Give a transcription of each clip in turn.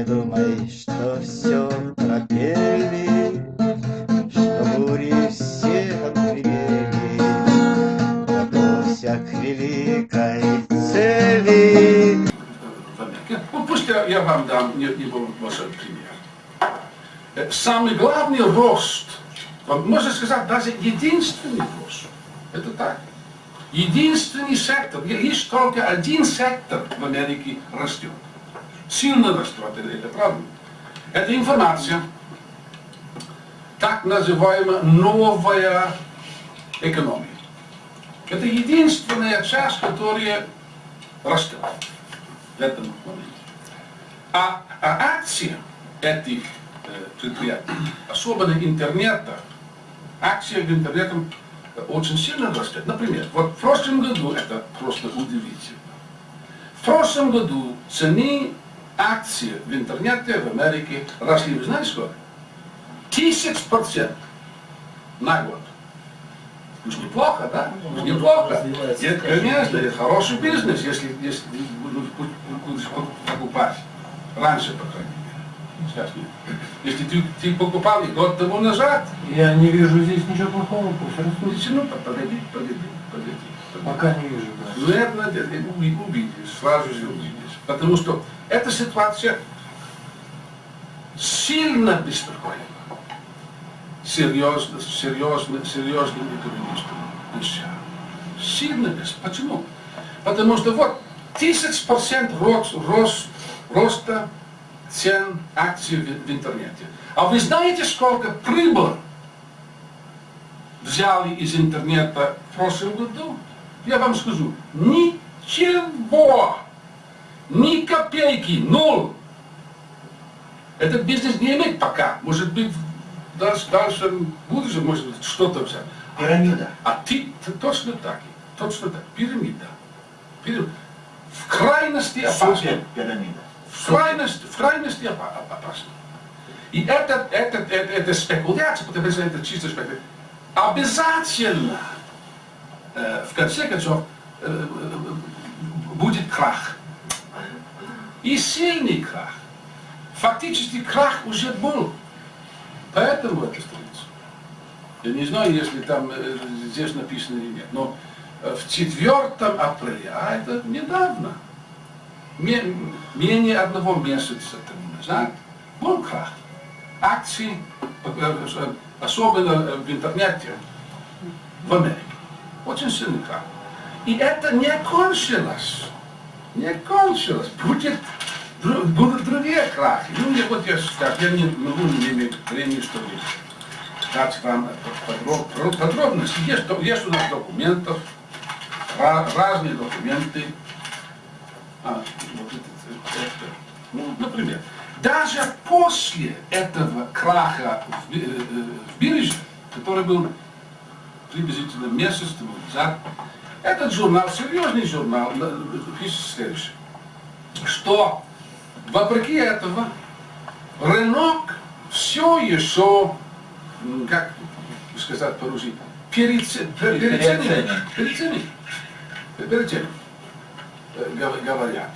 Не думай, что все пропели, Что бури все отгремели, Готовься к великой цели. Ну, пусть я, я вам дам небольшой пример. Э, Самый главный рост, можно сказать, даже единственный рост, это так. Единственный сектор, есть только один сектор в Америке растет. Сильно растет, это, правда. Это информация, так называемая новая экономия. Это единственная часть, которая растет в этом моменте. А, а акции этих э, предприятий, особенно интернета, в интернете очень сильно растет. Например, вот в прошлом году, это просто удивительно, в прошлом году цены акций в интернете в Америке росли, вы знаете сколько? Тысяч процентов на год. Уж неплохо, да? Уж неплохо. Это, конечно, это хороший бизнес, если, если будешь покупать. Раньше, по крайней мере. Сейчас нет. Если ты, ты покупал год тому назад, Я не вижу здесь ничего плохого, пусть ну, ну, погоди, погоди, погоди. Пока не вижу, да. Наверное, ты уви- увидишь, сразу же увидишь. Потому что эта ситуация сильно беспокоит серьезно, серьезно, серьезным экономистам вещам. Сильно без. Почему? Потому что вот тысяч процент рост, рост, роста цен акций в, в интернете. А вы знаете, сколько прибыль взяли из интернета в прошлом году? Я вам скажу, ничего, ни копейки, ноль. Этот бизнес не имеет пока. Может быть, в дальше, дальше в будущем может быть что-то взять. Пирамида. А ты, ты точно так, точно так, пирамида. Пирамида. В крайности опасно. Пирамида. В крайности, в крайности опа- опасно. И это, это, это, это спекуляция, потому что это чисто спекуляция. Обязательно, э, в конце концов, э, э, будет крах. И сильный крах. Фактически крах уже был. Поэтому это страница. Я не знаю, если там э, здесь написано или нет, но э, в 4 апреля, а это недавно, ме- менее одного месяца тому назад, был крах. Акции, э, особенно в интернете, в Америке. Очень сильный крах. И это не кончилось. Не кончилось. Будет, будут другие крахи. Ну, я вот я, скажу, я не могу не иметь времени, чтобы дать вам подроб- подробности. Есть, есть у нас документов, ра- разные документы. А, вот это, это. Ну, например, даже после этого краха в, э, э, в бирже, который был приблизительно месяц назад, этот журнал, серьезный журнал, пишет следующее, что вопреки этого рынок все еще, как сказать по-русски, переоценен. Переоценен. Переоценен. Переоценен, гов- говорят.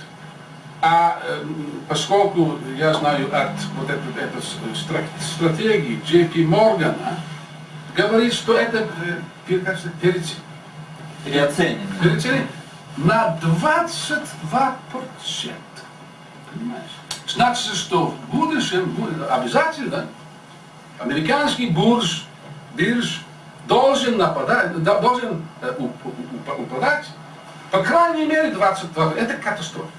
А эм, поскольку я знаю от вот этой, этой стратегии JP Моргана, говорит, что это э, переоценен. Переоценено. Переоценен на 22%. Понимаешь? Значит, что в будущем обязательно американский бурж, бирж должен нападать, да- должен э, уп- уп- упадать, по крайней мере 22. Это катастрофа.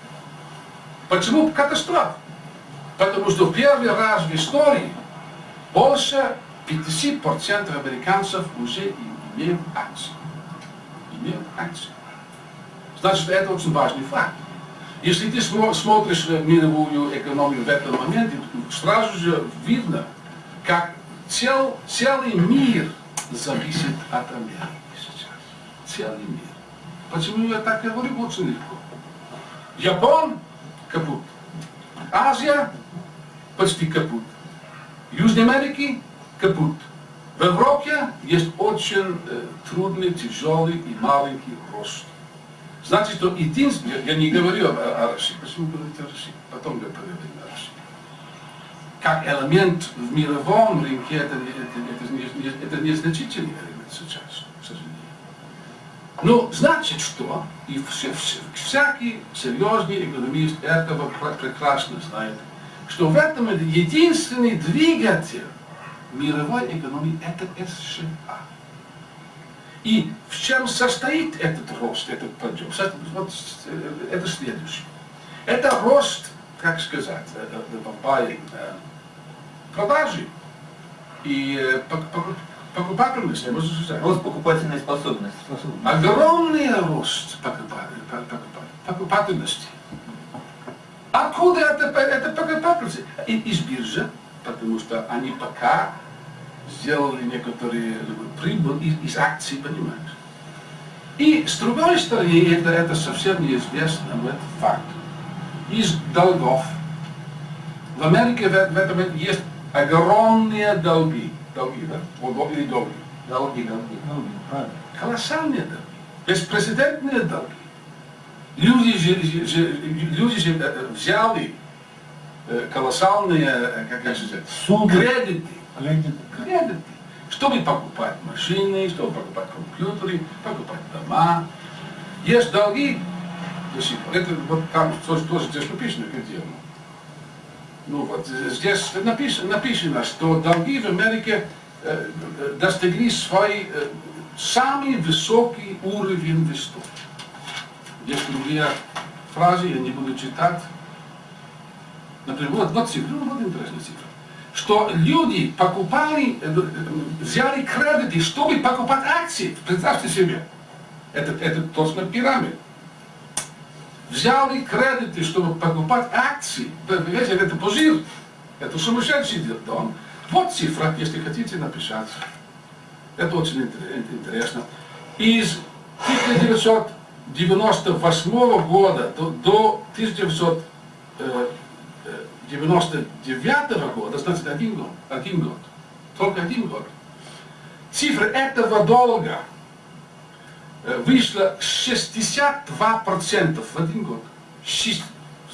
Почему катастрофа? Потому что в первый раз в истории больше 50% американцев уже имеют акции. Имеют акции. Значит, это очень важный факт. Если ты смо- смотришь э, мировую экономию в этом моменте, сразу же видно, как цел, целый мир зависит от Америки сейчас. Целый мир. Почему я так говорю? Очень легко. Япон капут. Азия почти капут. Южной Америки капут. В Европе есть очень трудный, тяжелый и маленький рост. Значит, что единственное, я не говорю о, о России, почему говорить о России, потом я поговорим о России. как элемент в мировом рынке это, это, это, это незначительный элемент сейчас, к сожалению. Ну, значит что? И вся- вся- всякий серьезный экономист этого пр- прекрасно знает, что в этом единственный двигатель мировой экономии это США. И в чем состоит этот рост, этот подъем? Вот э, это следующее. Это рост, как сказать, э, э, продажи и пок- пок- покупательности, можно сказать. Рост покупательной способности. Огромный рост покупа- покупа- покупательности. Откуда это, это покупательность? Из биржи, потому что они пока сделали некоторые прибыль из, из акций, понимаешь? И с другой стороны, это, это совсем неизвестно, но это факт, из долгов. В Америке в, в этом есть огромные долги. Долги, да? Или долги. Долги, долги. Ну, правильно. Колоссальные долги. Беспрецедентные долги. Люди же, же- люди же э, взяли э, колоссальные, э, как я сказать, Суды. кредиты, Кредит. кредиты, чтобы покупать машины, чтобы покупать компьютеры, покупать дома. Есть долги до сих пор. Это вот там тоже, тоже здесь написано, где оно. Ну вот э, здесь написано, написано, что долги в Америке э, э, достигли свой э, самый высокий уровень в истории. Есть другие фразы, я не буду читать. Например, вот, вот цифра, ну, вот интересная цифра. Что люди покупали, э, э, взяли кредиты, чтобы покупать акции. Представьте себе. Это, это точно пирамид. Взяли кредиты, чтобы покупать акции. Понимаете, это позир. Это сумасшедший дом. Вот цифра, если хотите написать. Это очень интер- интересно. Из 1998 года до, до 1999 года, значит один год, один год, только один год, цифра этого долга э, вышла 62% в один год. Шесть-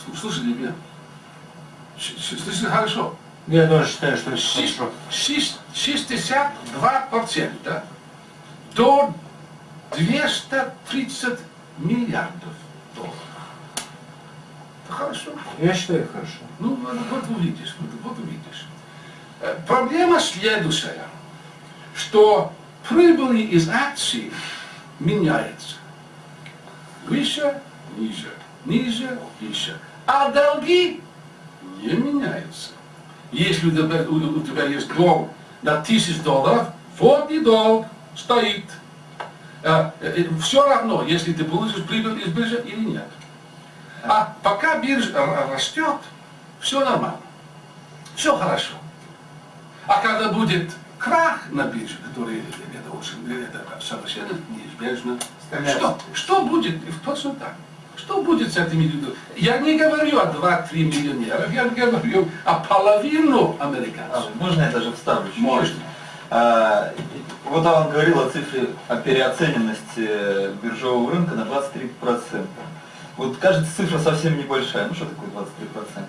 Слу- Слушали меня? Слышали хорошо? Я тоже считаю, что это Шесть- хорошо. шесть- 62% до 230 миллиардов долларов. Хорошо. Я считаю хорошо. Ну, вот, увидишь, вот, вот увидишь. Э, Проблема следующая, что прибыли из акций меняются. Выше, ниже, ниже, выше. А долги не меняются. Если у тебя, у- у тебя есть долг на тысяч долларов, вот и долг стоит. Все равно, если ты получишь прибыль из биржи или нет. А пока биржа р- растет, все нормально. Все хорошо. А когда будет крах на бирже, который это очень, это совершенно неизбежно, что, что будет, точно так, что будет с этими людьми? Я не говорю о 2-3 миллионеров, я говорю о половину А, американцев. можно я даже вставлю? Можно. А, вот он говорил о цифре о переоцененности биржевого рынка на 23%. Вот кажется цифра совсем небольшая. Ну что такое 23%?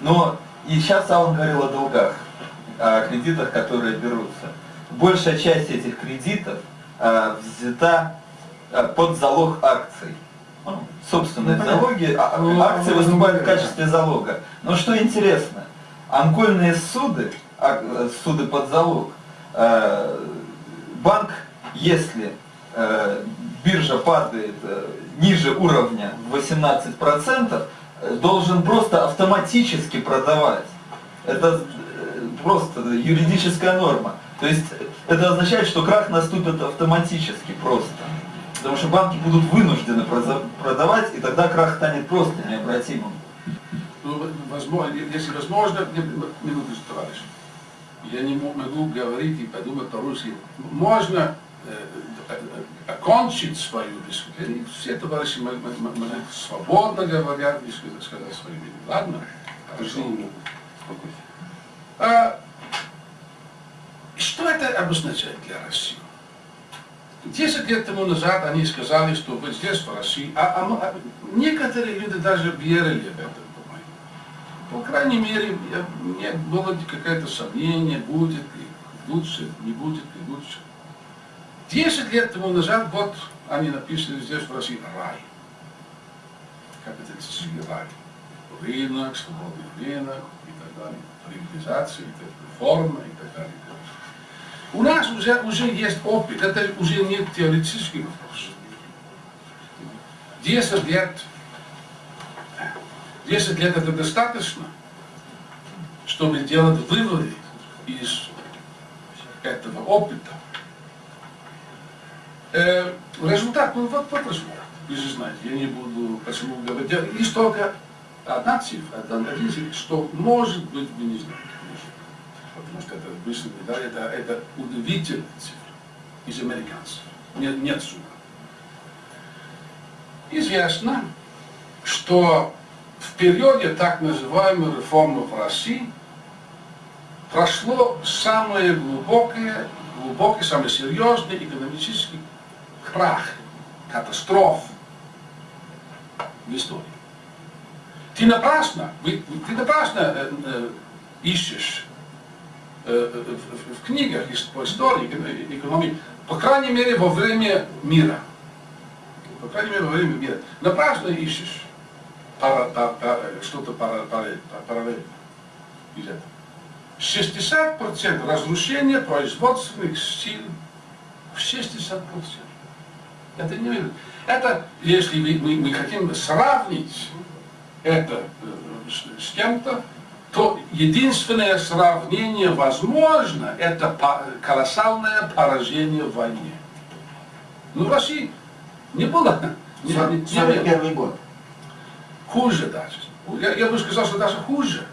Но и сейчас Алан говорил о долгах, о кредитах, которые берутся. Большая часть этих кредитов а, взята а, под залог акций. Ну, собственные Ну, залоги, а- Ну, акции ну, выступают в ну, качестве залога. Но что интересно, анкольные суды, а, суды под залог, э, банк, если э, биржа падает э, ниже уровня в 18%, э, должен просто автоматически продавать. Это э, просто юридическая норма. То есть это означает, что крах наступит автоматически просто. Потому что банки будут вынуждены продавать, и тогда крах станет просто необратимым. Ну, возможно, если возможно, минуту, товарищ. Я не мо- могу говорить и подумать по-русски. Можно э, окончить свою дискуссию. И Все товарищи мо- мо- мо- мо- свободно говорят и сказать свое мнение. Ладно? Хорошо. А, что это обозначает для России? Десять лет тому назад они сказали, что вы здесь, в России, а, а мы- а некоторые люди даже верили в это, по крайней мере, я, мне было какое-то сомнение, будет ли лучше, не будет ли лучше. Десять лет тому назад, вот они написали здесь в России рай. Капиталистический рай. Рынок, свободный рынок и так далее. Приватизация, и так, реформа и так далее. У нас уже, уже есть опыт, это уже не теоретический вопрос. 10 лет, 10 лет это достаточно, чтобы делать выводы из этого опыта. Э, результат, ну вот, вот результат. Вы же знаете, я не буду почему говорить. Лишь только одна цифра, один цифр, что может быть вы не знаете. Потому что это вышли медаль, это, это удивительная цифра из американцев. Нет, нет суммы. Известно, что в периоде так называемой реформы в России прошло самое глубокое, глубокий, самый серьезный экономический крах, катастроф в истории. Ты напрасно, ты напрасно э, э, ищешь э, в, книгах по истории, экономии, по крайней мере во время мира. По крайней мере во время мира. Напрасно ищешь что-то параллельно из этого. 60% разрушения производственных сил в 60%. Это не Это, если мы, мы, мы хотим сравнить это с кем-то, то единственное сравнение возможно, это колоссальное поражение в войне. Ну, в России не было. Не, не, не, 41 год. Хуже даже. Я, я бы сказал, что даже хуже,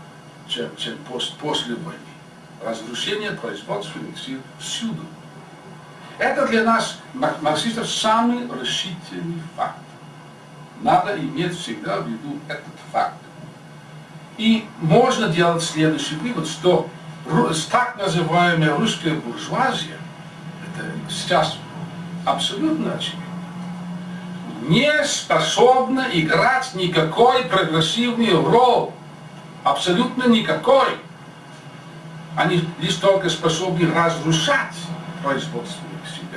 чем, чем пос, после войны. Разрушение производственных сил всюду. Это для нас, марксистов, самый решительный факт. Надо иметь всегда в виду этот факт. И можно делать следующий вывод, что так называемая русская буржуазия, это сейчас абсолютно очевидно, не способна играть никакой прогрессивный роль. Абсолютно никакой. Они лишь только способны разрушать производственных сил.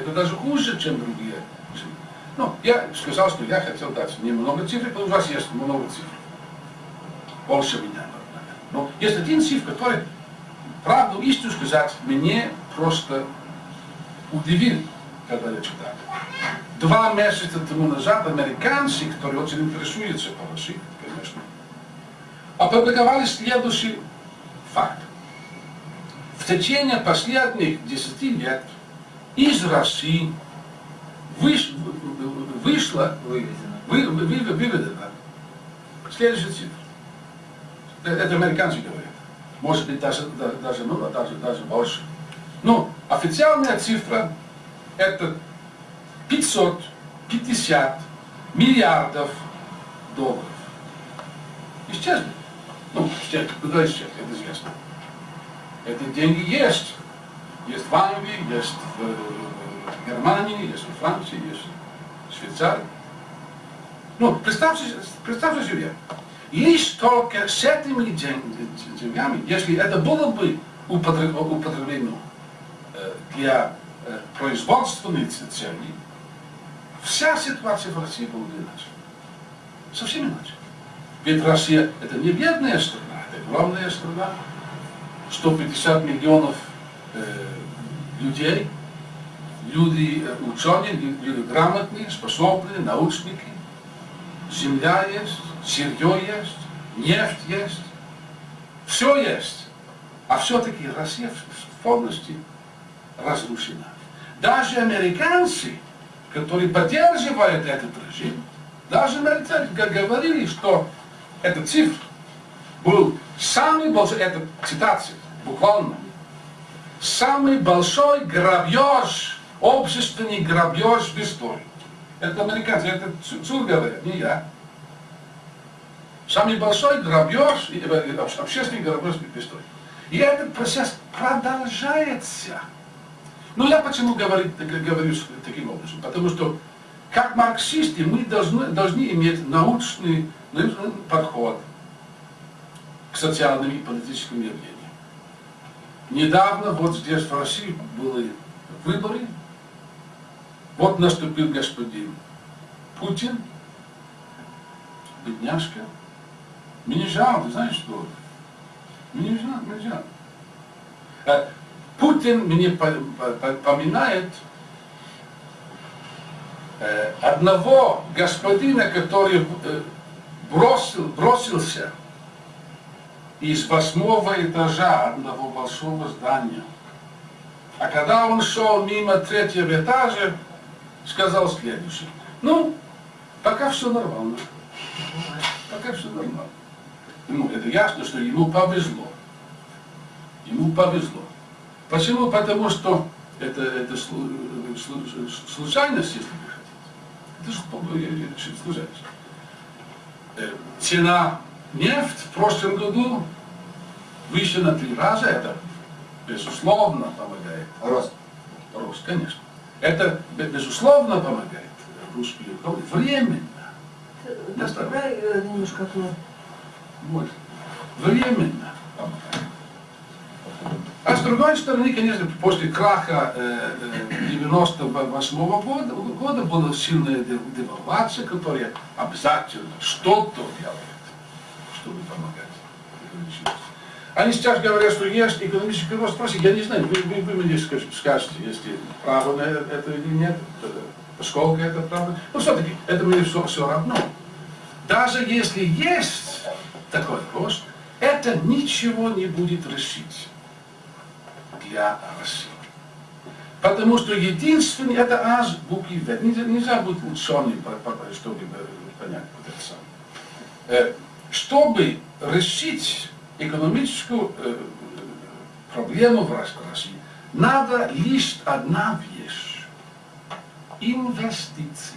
Это даже хуже, чем другие. Ну, я сказал, что я хотел дать немного цифр, потому что у вас есть много цифр больше меня. Но есть один цифр, который, правду истину сказать, мне просто удивил, когда я читал. Два месяца тому назад американцы, которые очень интересуются по России, конечно, опубликовали следующий факт. В течение последних десяти лет из России выш, вышло, выведено, вы, вы, выведено следующая цифра это американцы говорят. Может быть, даже, даже, ну, даже, даже больше. Но официальная цифра это 550 миллиардов долларов. Исчезли. Ну. Куда исчезли? Это известно. Эти деньги есть. Есть в Англии, есть в Германии, есть в Франции, есть в Швейцарии. Ну, представьте, представьте себе, лишь только с этими деньгами, если это было бы употреблено э, для э, производственных целей, вся ситуация в России была бы иначе. Совсем иначе. Ведь Россия это не бедная страна, это огромная страна. 150 миллионов э, людей, люди э, ученые, люди грамотные, способные, научники. Земля есть, сырье есть, нефть есть, все есть. А все-таки Россия полностью разрушена. Даже американцы, которые поддерживают этот режим, даже американцы говорили, что эта цифра был самый большой, это цитация, буквально, самый большой грабеж, общественный грабеж в истории. Это американцы, это Цур говорит, не я. Самый большой грабеж, э, общественный грабеж в истории. И этот процесс продолжается. Ну я почему говорю, говорю таким образом? Потому что как марксисты мы должны, должны иметь научный, научный подход к социальным и политическим явлениям. Недавно вот здесь в России были выборы. Вот наступил господин Путин, бедняжка. Мне жалко, знаешь что? Мне жалко, мне жалко. Э, Путин мне по- по- по- поминает э, одного господина, который э, бросил, бросился из восьмого этажа одного большого здания. А когда он шел мимо третьего этажа, сказал следующее. Ну, пока все нормально. Пока все нормально. Ну, это ясно, что ему повезло. Ему повезло. Почему? Потому что это, это слу- слу- случайность, если вы хотите. Это же случайность. Э, Цена нефть в прошлом году выше на три раза. Это, безусловно, помогает. Рост. Рост, конечно. Это, бе- безусловно, помогает русскую экономику. Временно. Добавляй э, немножко окно. Вот. Временно помогает. А с другой стороны, конечно, после краха э, э, 98 года, года была сильная дев- девальвация, которая обязательно что-то делает, чтобы помогать. Они сейчас говорят, что есть экономический рост. Спросите, я не знаю, вы, вы, вы мне скажете, если право на это или нет, э, поскольку это правда. Но все-таки это мне все, все равно. Даже если есть такой рост, это ничего не будет решить для России. Потому что единственный, это азбуки. Нельзя, нельзя быть ученым, чтобы э, понять. Э, Чтобы решить экономическую э, проблему в Рос- России, надо лишь одна вещь. Инвестиции.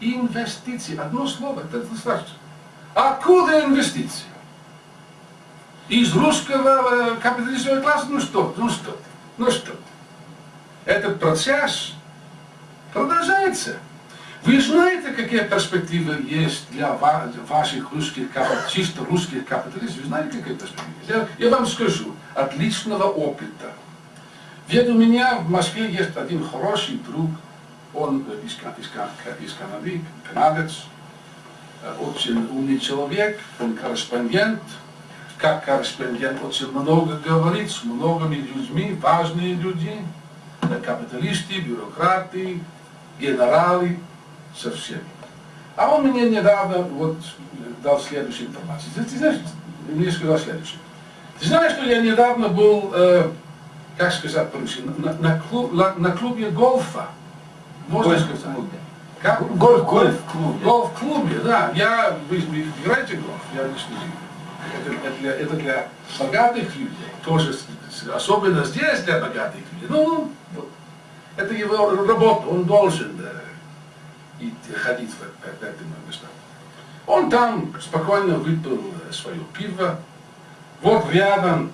Инвестиции. Одно слово, это достаточно. Откуда инвестиции? Из русского э, капиталистического класса? Ну что, ну что, ну что. Этот процесс продолжается. Вы знаете, какие перспективы есть для ва- ваших русских, капа- чисто русских капиталистов? Вы знаете, какие перспективы? Я, я вам скажу, от личного опыта. Ведь у меня в Москве есть один хороший друг, он из, из, из Канады, канадец, э, очень умный человек, он корреспондент, как корреспондент очень много говорит с многими людьми, важные люди, капиталисты, бюрократы, генералы, со всеми. А он мне недавно вот э, дал следующую информацию. Ты, ты знаешь, мне сказал следующее. Ты знаешь, что я недавно был, э, как сказать по-русски, на, на, клуб- на- на клубе гольфа. Можно сказать? Гольф-клубе. Как? Гольф, гольф-клубе. Гольф-клубе, да. Я, вы, вы играете в гольф? Я не слежу. Это, это, для, это для богатых людей. Тоже, особенно здесь для богатых людей. Ну, вот. это его работа, он должен э, идти, ходить в, в, в эти места. Он там спокойно выпил э, свое пиво. Вот рядом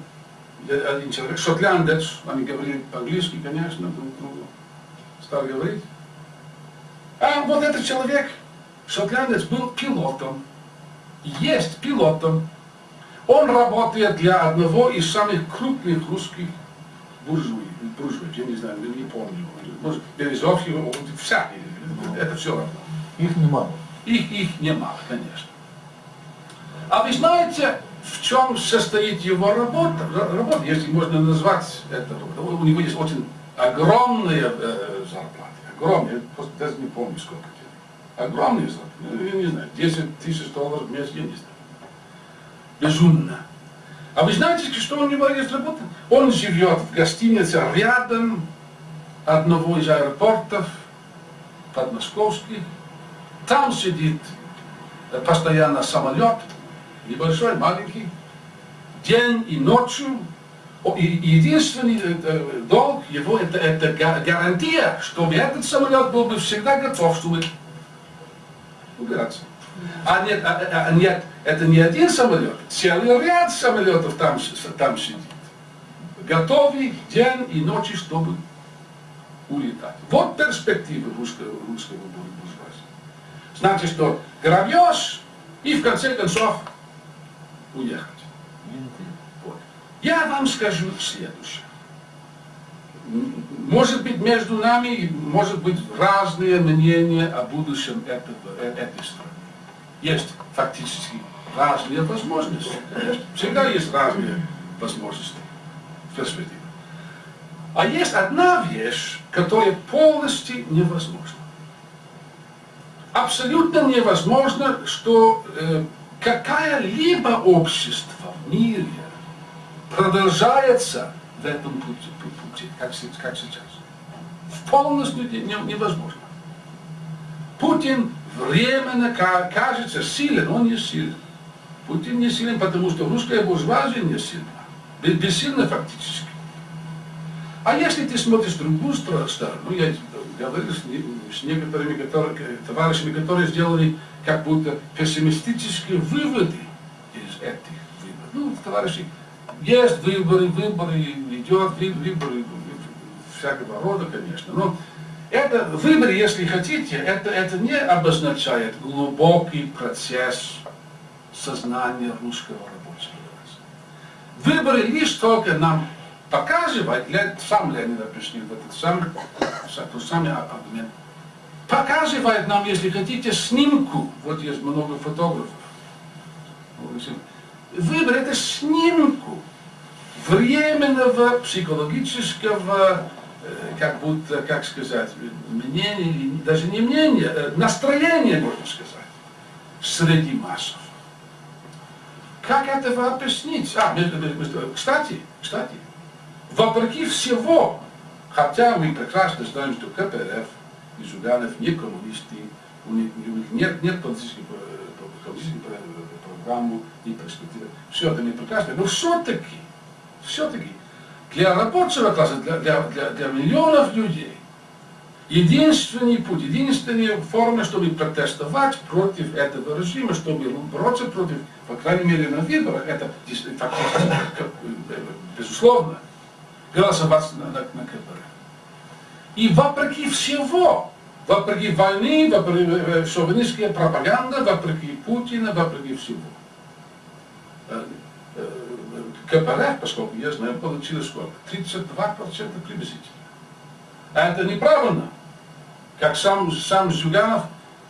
э, один человек, шотландец, они говорили по-английски, конечно, друг другу. Стал говорить. А вот этот человек, шотландец, был пилотом. Есть пилотом. Он работает для одного из самых крупных русских буржуй, буржуй, я не знаю, не помню. Может, Березовский, всякие, это все. Их немало. Их, их немало, конечно. А вы знаете, в чем состоит его работа? Работа, если можно назвать это. У него есть очень огромные э, зарплаты. Огромные, просто даже не помню сколько денег. Огромные зарплаты. Ну, Я не знаю, 10 тысяч долларов в месяц, я не знаю. Безумно. А вы знаете, что у него есть работа? Он живет в гостинице рядом одного из аэропортов подмосковских. Там сидит э, постоянно самолет, небольшой, маленький, день и ночью. И единственный э, э, долг его это, это га- гарантия, чтобы этот самолет был бы всегда готов, чтобы убираться. А нет, а- а- а нет, это не один самолет, целый ряд самолетов там, там сидит. Готовый день и ночи, чтобы улетать. Вот перспектива русского, русского буржуазии. Значит, что грабеж и в конце концов уехать. Вот. Я вам скажу следующее. Может быть, между нами может быть разные мнения о будущем этого, э, этой страны. Есть фактически разные возможности. Всегда есть разные возможности в перспективе. А есть одна вещь, которая полностью невозможна. Абсолютно невозможно, что э, какое-либо общество в мире продолжается в этом пути, пу- пути, как, как сейчас. В полностью не- не- невозможно. Путин временно ка- кажется силен, он не силен. Путин не силен, потому что русская буржуазия не сильна. Бе- Бессильна фактически. А если ты смотришь в другую сторону, я говорил с, с некоторыми которые- товарищами, которые сделали как будто пессимистические выводы из этих выборов. Ну, товарищи, есть выборы, выборы, идет вы- выборы всякого рода, конечно. Но это выборы, если хотите, это, это не обозначает глубокий процесс сознания русского рабочего класса. Выборы лишь только нам показывают, Ле- сам Ленин объяснил этот самый, са- тот самый аргумент, показывает нам, если хотите, снимку, вот есть много фотографов, это снимку временного психологического, э, как будто, как сказать, мнения, даже не мнения, э, настроения, можно сказать, среди массов. Как этого объяснить? А, между- между- кстати, кстати, вопреки всего, хотя мы прекрасно знаем, что КПРФ и Жуганов не коммунисты, у них, нет, нет политической, э, политической э, программы и перспективы. Все это не прекрасно, но все-таки, все-таки для рабочего класса, для, для, для, для миллионов людей, единственный путь, единственная форма, чтобы протестовать против этого режима, чтобы бороться против, по крайней мере, на выборах, это э, безусловно, голосовать на, на, на КПРФ. И вопреки всего, вопреки войны, вопреки шовинистской пропаганды, вопреки Путина, вопреки всего. КПРФ, поскольку я знаю, получила сколько? 32% приблизительно. А это неправильно. Как сам, сам Зюганов,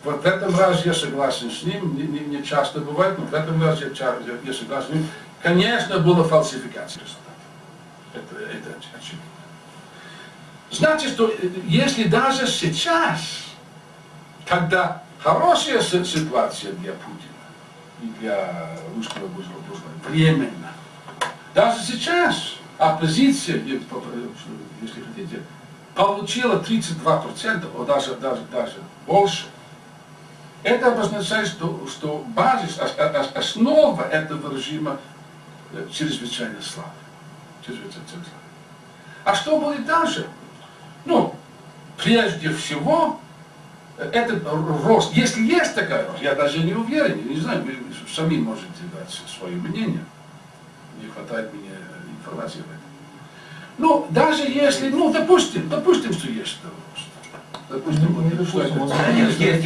вот в этом разе я согласен с ним, не, не- не часто бывает, но в этом разе я, я- согласен с ним. Конечно, была фальсификация. Это, это оч- очевидно. Значит, что э, если даже сейчас, когда хорошая си- ситуация для Путина и для русского буржуа, временно, даже сейчас оппозиция, если хотите, получила 32%, а даже, даже, даже больше, это обозначает, что, что базис, ос- ос- основа этого режима э, чрезвычайно слабая. А что будет дальше? Ну, прежде всего, э, этот рост, если есть такая рост, я даже не уверен, не знаю, вы сами можете дать свое мнение, не хватает мне информации об этом. Ну, даже если, ну, допустим, допустим, что есть рост. Допустим, Ну, не вот, что допустим, это- есть, есть.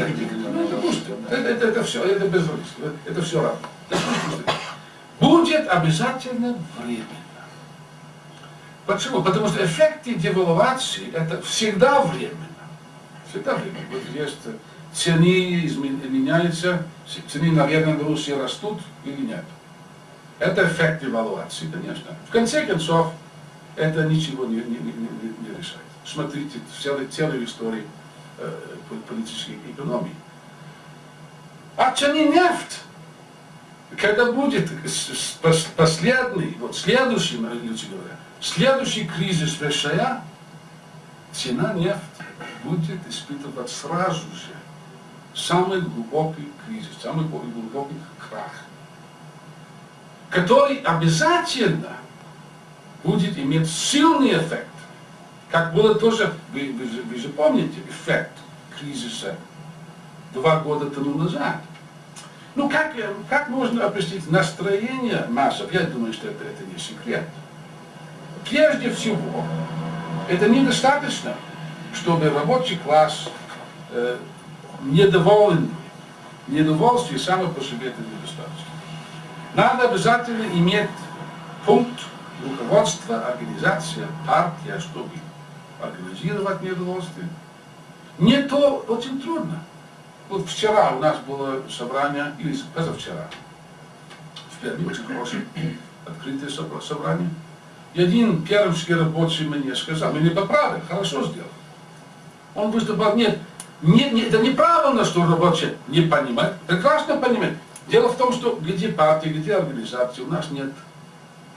Ну, допустим, это, это, это все, это без риска, это все равно. Допустим, Будет обязательно временно. Почему? Потому что эффекты девальвации это всегда временно. Всегда временно. Вот есть цены меняются, цены на Веганной Руси растут или нет. Это эффект девальвации, конечно. В конце концов, это ничего не, не, не, не- решает. Смотрите целую, целую историю э, по- политической экономии. А цены нефть когда будет последний, вот следующий, люди говорят, следующий кризис США, цена нефти будет испытывать сразу же самый глубокий кризис, самый глубокий крах, который обязательно будет иметь сильный эффект. Как было тоже, вы, вы вы же помните, эффект кризиса два года тому назад. Ну, как, как можно объяснить настроение массов? Я думаю, что это, это не секрет. Прежде всего, это недостаточно, чтобы рабочий класс э, недоволен. Недовольствие само по себе это недостаточно. Надо обязательно иметь пункт руководства, организация, партия, чтобы организировать недовольствие. Не то очень трудно. Вот вчера у нас было собрание, или позавчера, в Перми очень хорошее, открытое собра- собрание. И один пермский рабочий мне сказал, меня поправил, хорошо сделал. Он выступал, нет, не, не, это неправильно, что рабочие не понимают, прекрасно понимают. Дело в том, что где партии, где организации у нас нет,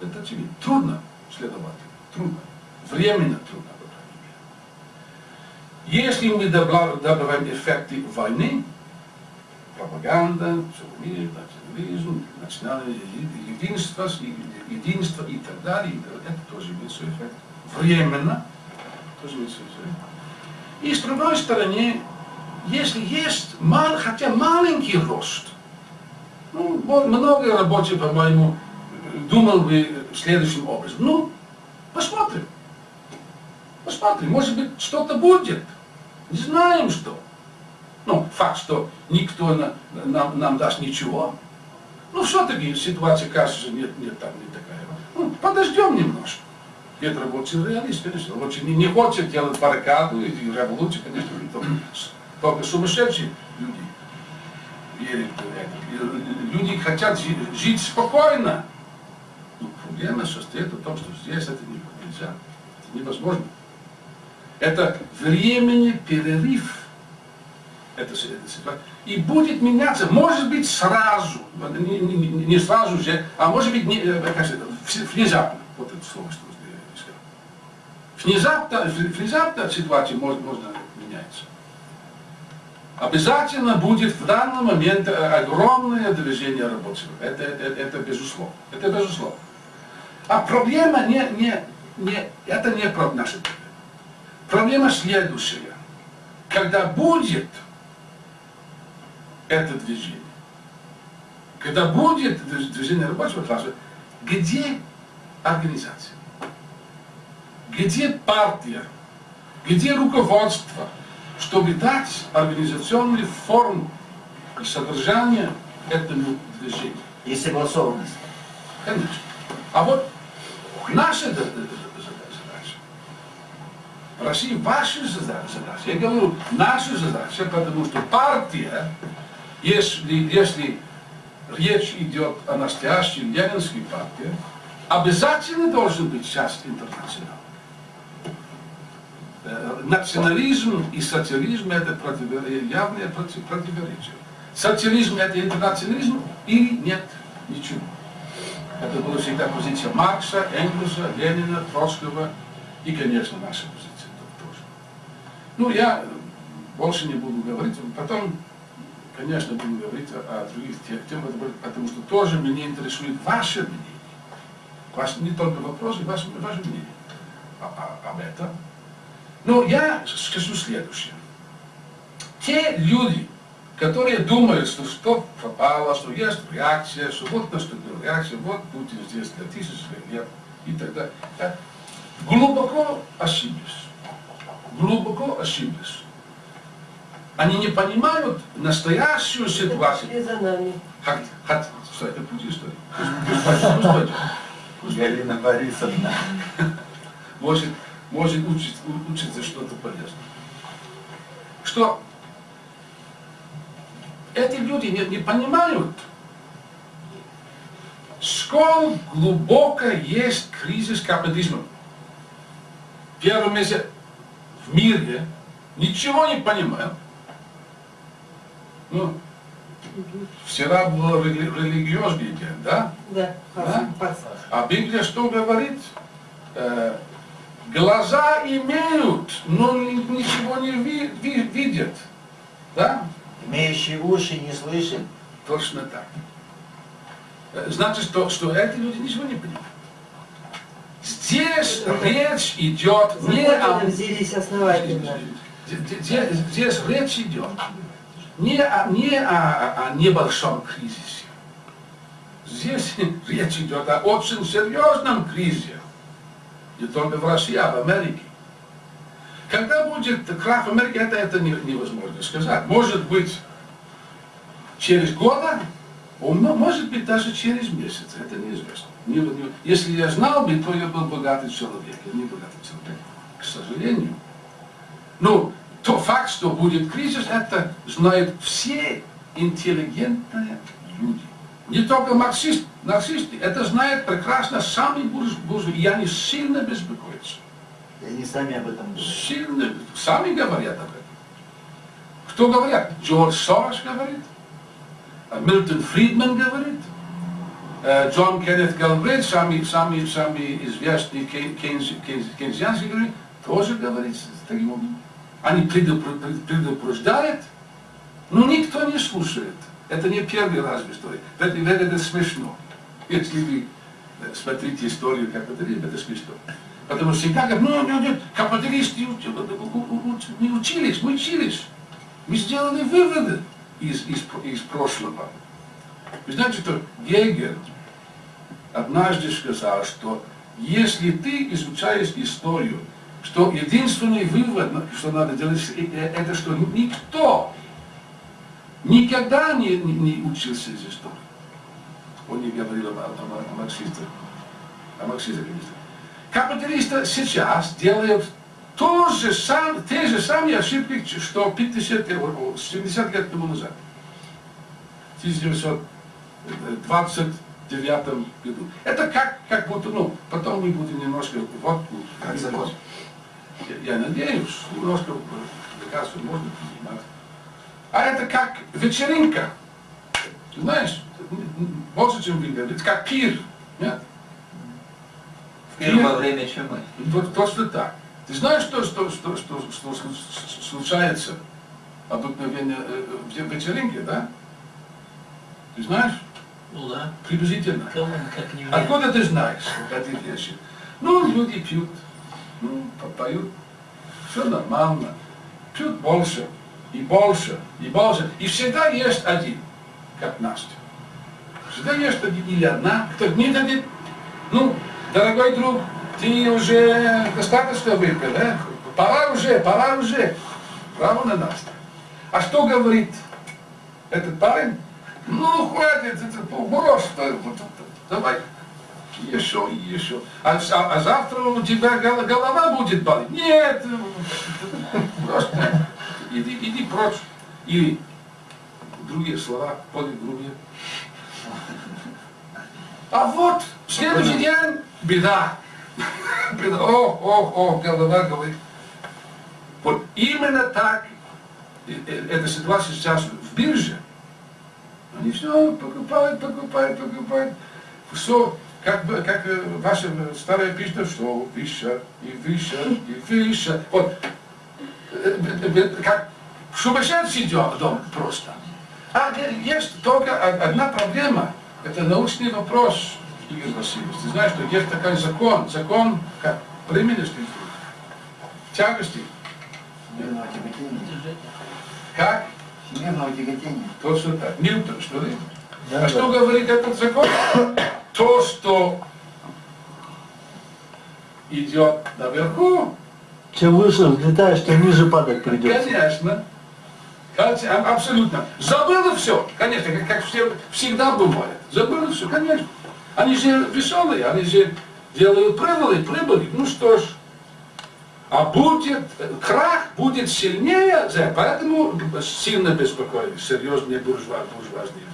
это очевидно. Трудно следовать, трудно, временно трудно, по крайней мере. Если мы добла- добавим эффекты войны, пропаганда, шовинизм, национализм, национальное еди- единство, с- единство и так далее, и так далее, это тоже имеет свой эффект. Временно тоже имеет свой эффект. И с другой стороны, если есть мал, хотя маленький рост, ну, много рабочих, по-моему, думал бы следующим образом. Ну, посмотрим. Посмотрим, может быть, что-то будет. Не знаем, что. Ну, факт, что никто на- нам, нам даст ничего. Ну, все-таки ситуация, кажется, нет, нет, там не такая. Ну, подождем немножко. Это рабочий реалист, конечно. Рабочий не, не хочет делать баррикаду и революцию, конечно, не только, только сумасшедшие люди верят в это. Люди хотят жи- жить спокойно. Но проблема состоит в том, что здесь это не- нельзя. Это невозможно. Это временный перерыв. Это, ситуация. И будет меняться, может быть, сразу, не, не- не- сразу же, а может быть, не, э, как внезапно. Вот это слово, что я искал. Внезапно, внезапно ситуация может, можно меняется. Обязательно будет в данный момент э, огромное движение рабочих. Это, это, это безусловно. Это безусловно. А проблема не, не, не, это не наша проблема. Проблема следующая. Когда будет это движение, когда будет движ- движение рабочего класса, где организация? Где партия? Где руководство? Чтобы дать организационную форму и содержание этому движению. И согласованность. Конечно. А вот наша России зада- задача. Я говорю, наша задача, потому что партия, если, если речь идет о настоящей ленинской партии, обязательно должен быть часть интернационала. Э, Национализм и социализм это противе- явное проти- противоречие. Социализм это интернационализм или нет ничего. Это была всегда позиция Маркса, Энгельса, Ленина, Троцкого и, конечно, наша позиция. Ну, я больше не буду говорить, потом, конечно, буду говорить о, о других те- темах, потому что тоже меня интересует ваше мнение. Ваше, не только вопросы, ваше, ваше мнение о- о- об этом. Но я скажу следующее. Те люди, которые думают, что что пропало, что есть реакция, что вот наступила реакция, вот Путин здесь для тысяч лет и так далее, глубоко ошиблись. Глубоко ошиблись. Они не понимают настоящую ситуацию. Это путь истории? Пусть пойдет, пусть пойдет. Галина Борисовна. может, может учить, учиться что-то полезное. Что эти люди не, не понимают, сколь глубоко есть кризис капитализма. Первое место в мире ничего не понимают. Ну, вчера был рели- религиозный день, да? Да, Да? А Библия что говорит? Э, глаза имеют, но ни- ничего не ви- ви- видят. Да? Имеющие уши не слышит. Точно так. Э, Значит, что, что эти люди ничего не понимают. Здесь речь идет не о... Взялись основательно. Здесь, речь идет не о, не о, о небольшом кризисе. Здесь речь идет о очень серьезном кризисе. Не только в России, а в Америке. Когда будет крах в Америке, это, это не- невозможно сказать. Может быть, через года, может быть, даже через месяц, это неизвестно. Не- не- если я знал бы, то я был богатый человек, я не богатый человек, к сожалению. Ну, то факт, что будет кризис, это знают все интеллигентные люди. Не только марксисты, нарцисты, это знают прекрасно сами бурж- буржуи, и они сильно беспокоятся. И они сами об этом говорят. Сильно, сами говорят об этом. Кто говорят? Джордж Сорос говорит, Милтон Фридман говорит, Джон Кеннет Галбрейт, самый, самый, самый известный кей- кейнс- кейнс- кейнсианский говорит, тоже говорит таким образом. Они предупр- пред- предупреждают, но никто не слушает. Это не первый раз в истории. Это, это, смешно. Если вы э, смотрите историю капитализма, это смешно. Потому что всегда говорят, ну, ну, ну, капиталисты не учились, мы учились. Мы сделали выводы из, из, из прошлого. Вы знаете, что Гегель однажды сказал, что если ты изучаешь историю, что единственный вывод, ну, что надо делать, э, э, это что ну, никто никогда не, не, не учился из истории. Он не говорил о, о, о марксистах. О марксистах, конечно. Капиталисты сейчас делают то же сам, те же самые ошибки, что 50, 70 э, лет тому назад. 1900 29 году. Это как, как будто, ну, потом мы будем немножко в отпуск. Как закон. Я, я надеюсь, немножко лекарства можно принимать. А это как вечеринка. Знаешь, больше, чем винга. Это как пир. Нет? В пир во время чумы. Точно так. Ты знаешь, что, что, что, что, что случается обыкновенно э, э, в вечеринке, да? Ты знаешь? Ну да, Приблизительно. кому как не мне. Откуда ты знаешь вот эти вещи? Ну, люди пьют, ну, поют, все нормально. Пьют больше, и больше, и больше. И всегда есть один, как Настя. Всегда есть один или одна, кто не дадит, ну, дорогой друг, ты уже достаточно выпил, да? Пора уже, пора уже. Право на Настя. А что говорит этот парень? Ну, хватит, это что- вот это, давай, еще, еще. А, а- а завтра у тебя гол- голова будет болеть? Нет, просто иди, иди прочь. Или другие слова, более грубые. А вот в следующий день беда. Беда. О, о, о, голова говорит. Вот именно так э, э, эта ситуация сейчас в бирже. Они все покупают, покупают, покупают. Все, как, бы, как э, ваша старая песня, что выше, и выше, и выше. Вот, э, как сумасшедший дом просто. А есть только од- одна проблема. Это научный вопрос, Игорь Васильевич. Ты знаешь, что есть такой закон, закон как временности, тягости. Как? Всемирного тяготения. Точно так. Ньютон, что ли? Да, а что говорит этот закон? То, что идет наверху, Чем выше взлетаешь, тем ниже падать придется. конечно, а- абсолютно. Забыла все, конечно, как, как все, всегда бывает. Забыла все, конечно. Они же веселые, они же делают прибыли, прибыли. Ну что ж, а будет, э, крах будет сильнее, поэтому сильно беспокоились серьезные буржуа, буржуазные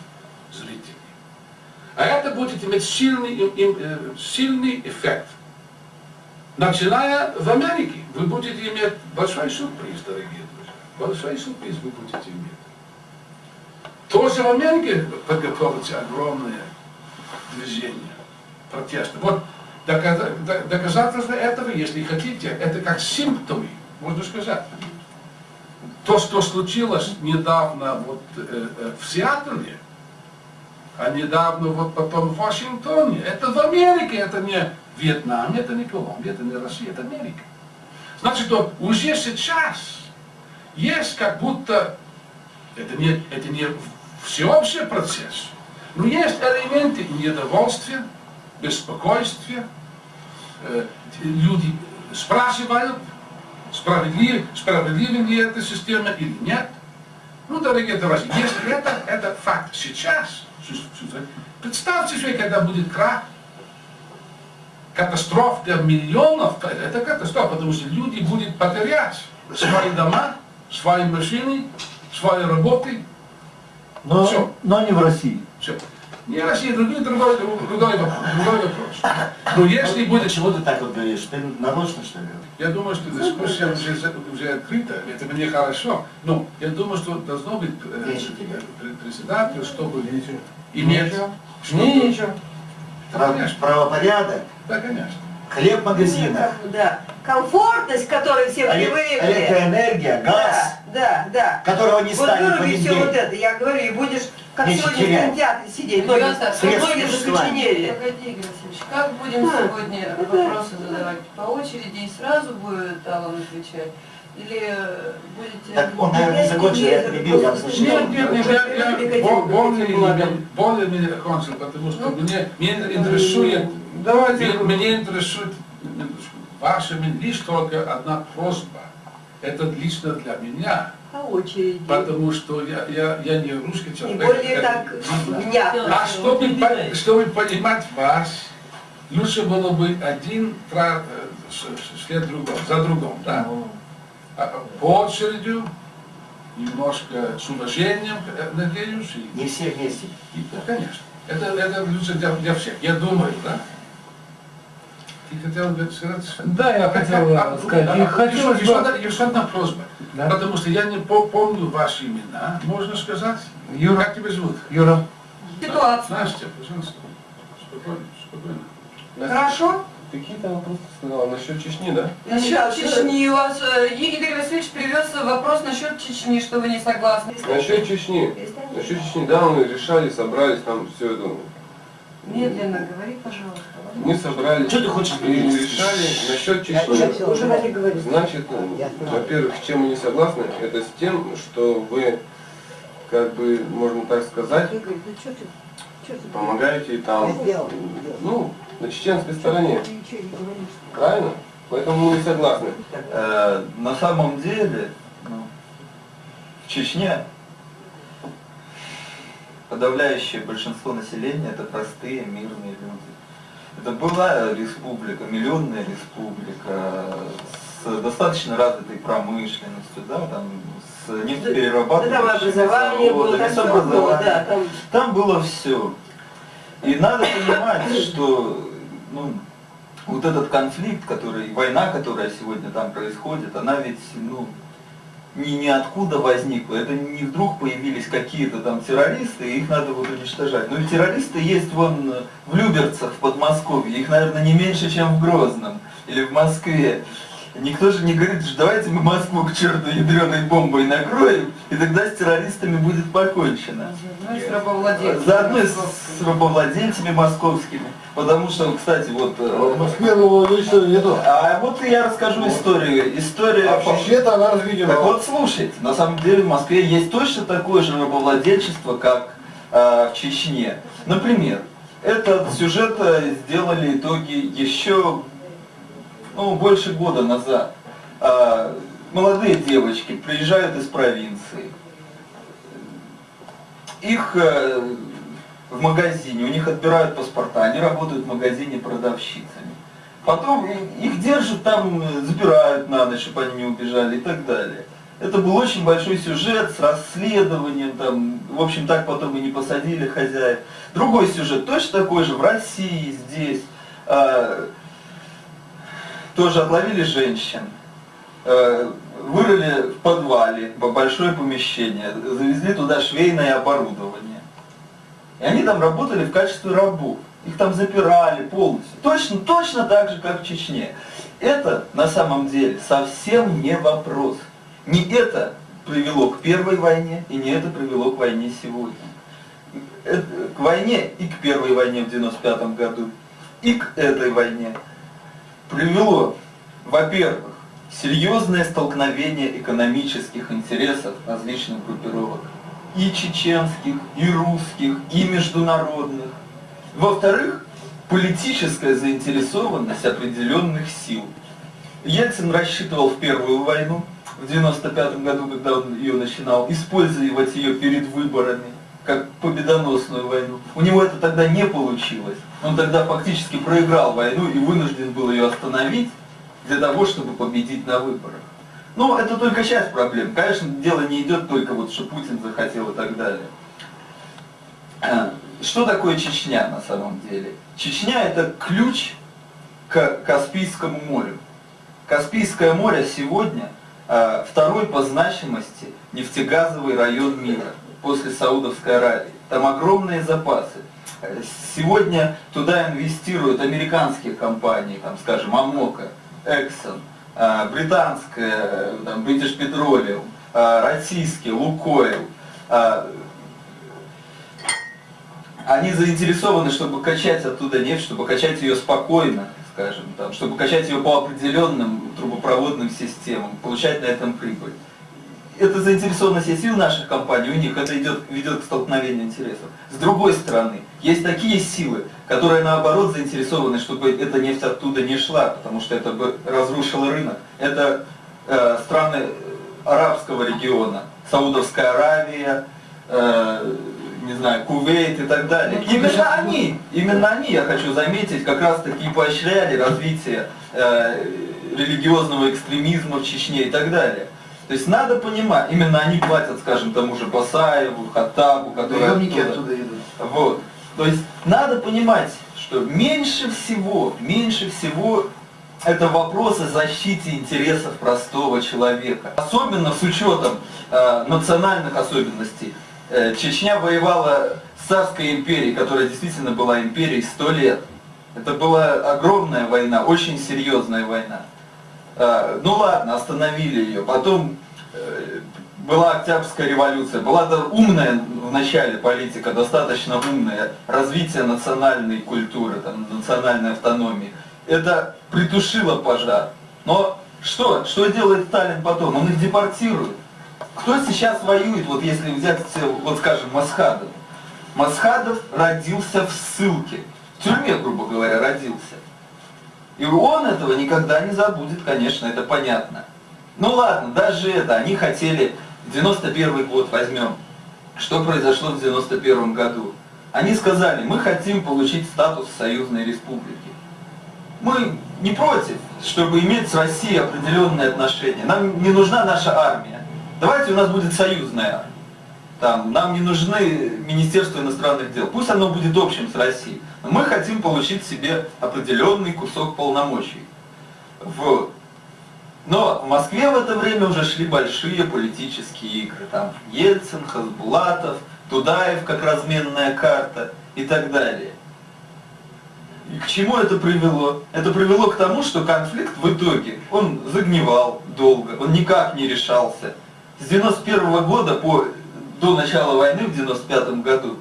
зрители. А это будет иметь сильный, им, э, сильный эффект. Начиная в Америке, вы будете иметь большой сюрприз, дорогие друзья. Большой сюрприз вы будете иметь. Тоже в Америке подготовится огромное движение протеста. Вот доказательство этого, если хотите, это как симптомы, можно сказать. То, что случилось недавно вот, э, э, в Сиатле, а недавно вот потом в Вашингтоне, это в Америке, это не Вьетнам, это не Колумбия, это не Россия, это Америка. Значит, что уже сейчас есть как будто, это не, это не всеобщий процесс, но есть элементы недовольствия, беспокойствия. Э, люди спрашивают, справедлив, справедлива ли эта система или нет. Ну, дорогие товарищи, если это, это факт сейчас. Представьте себе, когда будет крах, катастроф для миллионов, это катастрофа, потому что люди будут потерять свои дома, свои машины, свои работы, Но, но не в России. все. Не Россия, другой, другой, другой, другой вопрос. Но если будет Почему ты так вот говоришь? Ты нарочно, что ли? Я думаю, что дискуссия уже, уже открыта, это мне хорошо, но я думаю, что должно быть э, председатель, чтобы иметь... Что? Ничего. Да, Прав- конечно, Правопорядок, да, конечно. хлеб в магазинах, Да. Комфортность, к которой все привыкли. электроэнергия, газ, Да, да, да. которого не Вот станет в выруби один все вот это, я говорю, и будешь, как Меньше сегодня в терять. кинотеатре сидеть, многие, Ребята, средств многие существования. закоченели. Погоди, Игорь Васильевич, как будем А, сегодня вопросы задавать? По очереди и сразу будет Аллан отвечать? Или э, будете... Так он, наверное, не закончил, я перебил, я слышал. Нет, нет, нет, я, я более, меня кончил, потому что Ну, мне, меня интересует, Давайте. меня, меня интересует ваша лишь только одна просьба. Это лично для меня, По очереди. потому что я, я, я не русский И человек. более это так внятно. А чтобы, по- чтобы понимать вас, лучше было бы один тра- э, след другом, за другом, да? А, По очереди, немножко с уважением, э, надеюсь, и, Не все вместе. и, да, конечно. Это, это лучше для, для всех, я думаю, да? Ты хотел бы сказать? Да, я хотел А, сказать. а, И а, хотелось еще, бы- одна, еще одна просьба. Да. Потому что я не по- помню ваши имена, можно сказать? Юра. Как тебя зовут? Юра, Ситуация. Настя, пожалуйста. Спокойно, спокойно. Хорошо? Какие там вопросы сказала? Насчет Чечни, да? Насчет Да, Чечни у вас... э, Игорь Васильевич привез вопрос насчет Чечни, что вы не согласны. Насчет Чечни. Насчет Чечни, да, мы решали, собрались, там все это. Медленно говори, пожалуйста. Мы собрались Что ты хочешь и решали насчет Чечни. Значит, во-первых, с чем мы не согласны, это с тем, что вы, как бы, можно так сказать, Игорь, ну что ты? Что ты? помогаете там, ну, на чеченской стороне. Правильно? Поэтому мы не согласны. Э, на самом деле, ну, в Чечне подавляющее большинство населения это простые мирные люди. Это была республика, миллионная республика с достаточно развитой промышленностью, да, там, с нефтеперерабатывающими заводами, с образованием. да, там Там было все. И надо понимать, что ну, вот этот конфликт, который, война, которая сегодня там происходит, она ведь ну, не ниоткуда возникла. Это не вдруг появились какие-то там террористы, и их надо вот уничтожать. Ну и террористы есть вон в Люберцах, в Подмосковье. Их, наверное, не меньше, чем в Грозном или в Москве. Никто же не говорит, что давайте мы Москву к черту ядреной бомбой накроем, и тогда с террористами будет покончено. Ну и с рабовладельцем. Заодно и с, рабовладельцами московскими. Потому что, кстати, вот... э, в Москве лично нету. А вот я расскажу историю. История... А Чечне-то она разведена. Так вот слушайте, на самом деле в Москве есть точно такое же рабовладельчество, как э, в Чечне. Например, этот сюжет э, сделали итоги еще ну, больше года назад. А, молодые девочки приезжают из провинции. Их э, в магазине, у них отбирают паспорта, они работают в магазине продавщицами. Потом их держат там, э, забирают на ночь, чтобы они не убежали и так далее. Это был очень большой сюжет с расследованием, там, в общем, так потом и не посадили хозяев. Другой сюжет, точно такой же, в России, здесь. А, тоже отловили женщин, э, вырыли в подвале большое помещение, завезли туда швейное оборудование. И они там работали в качестве рабов. Их там запирали полностью. Точно, точно так же, как в Чечне. Это на самом деле совсем не вопрос. Не это привело к первой войне, и не это привело к войне сегодня. Это- К войне и к первой войне в 95 году, и к этой войне привело, во-первых, серьезное столкновение экономических интересов различных группировок, и чеченских, и русских, и международных. Во-вторых, политическая заинтересованность определенных сил. Ельцин рассчитывал в первую войну, в 95 году, когда он ее начинал, использовать ее перед выборами. Как победоносную войну. У него это тогда не получилось. Он тогда фактически проиграл войну и вынужден был ее остановить для того, чтобы победить на выборах. Ну, это только часть проблем. Конечно, дело не идет только вот, что Путин захотел и так далее. А, Что такое Чечня на самом деле? Чечня это ключ к Каспийскому морю. Каспийское море сегодня а, второй по значимости нефтегазовый район мира после Саудовской Аравии. Там огромные запасы. Сегодня туда инвестируют американские компании, там, скажем, Амока, Exxon, а, британская, там, British Petroleum, а, российские, Лукойл. А, Они заинтересованы, чтобы качать оттуда нефть, чтобы качать ее спокойно, скажем, там, чтобы качать ее по определенным трубопроводным системам, получать на этом прибыль. Это заинтересованность есть и у наших компаний, у них это идет, ведет к столкновению интересов. С другой стороны, есть такие силы, которые наоборот заинтересованы, чтобы эта нефть оттуда не шла, потому что это бы разрушило рынок. Это э, страны арабского региона, Саудовская Аравия, э, не знаю, Кувейт и так далее. Именно они, именно они, я хочу заметить, как раз таки поощряли развитие э, религиозного экстремизма в Чечне и так далее. То есть надо понимать, именно они платят, скажем, тому же Басаеву, Хаттабу, которые оттуда. оттуда идут. Вот. То есть надо понимать, что меньше всего, меньше всего это вопросы защиты интересов простого человека. Особенно с учетом э, национальных особенностей. Э, Чечня воевала с царской империей, которая действительно была империей сто лет. Это была огромная война, очень серьезная война. Э, Ну ладно, остановили ее. Потом э, была Октябрьская революция, была умная в начале политика, достаточно умная, развитие национальной культуры, там, национальной автономии. Это притушило пожар. Но что? Что делает Сталин потом? Он их депортирует. Кто сейчас воюет, вот если взять, вот скажем, Масхадов? Масхадов родился в ссылке, в тюрьме, грубо говоря, родился. И он этого никогда не забудет, конечно, это понятно. Ну ладно, даже это, они хотели, 91 год возьмем, что произошло в 91 году. Они сказали, мы хотим получить статус союзной республики. Мы не против, чтобы иметь с Россией определенные отношения. Нам не нужна наша армия. Давайте у нас будет союзная армия. Там, нам не нужны Министерство иностранных дел. Пусть оно будет общим с Россией. Но мы хотим получить себе определенный кусок полномочий. Вот. Но в Москве в это время уже шли большие политические игры. Там Ельцин, Хасбулатов, Тудаев как разменная карта и так далее. И к чему это привело? Это привело к тому, что конфликт в итоге, он загнивал долго, он никак не решался. С 91 года по, до начала войны в 95 году,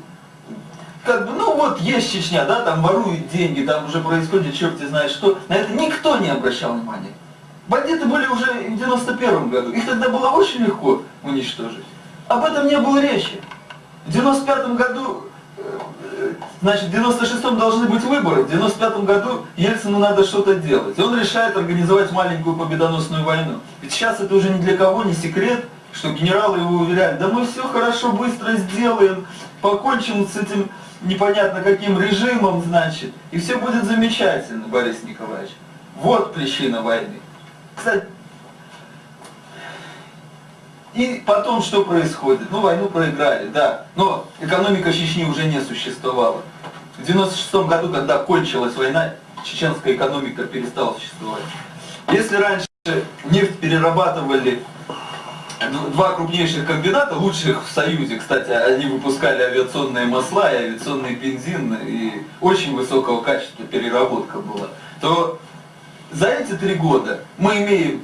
как бы, ну вот есть Чечня, да, там воруют деньги, там уже происходит черти знает что, на это никто не обращал внимания. Бандиты были уже в 91 году, их тогда было очень легко уничтожить. Об этом не было речи. В 95 году э, Значит, в 96-м должны быть выборы, в 95-м году Ельцину надо что-то делать. И он решает организовать маленькую победоносную войну. Ведь сейчас это уже ни для кого не секрет, что генералы его уверяют, да мы все хорошо, быстро сделаем, покончим с этим непонятно каким режимом, значит, и все будет замечательно, Борис Николаевич. Вот причина войны. Кстати, и потом что происходит? Ну, войну проиграли, да. Но экономика Чечни уже не существовала. В 96 году, когда кончилась война, чеченская экономика перестала существовать. Если раньше нефть перерабатывали два крупнейших комбината, лучших в Союзе, кстати, они выпускали авиационные масла и авиационный бензин, и очень высокого качества переработка была, то за эти три года мы имеем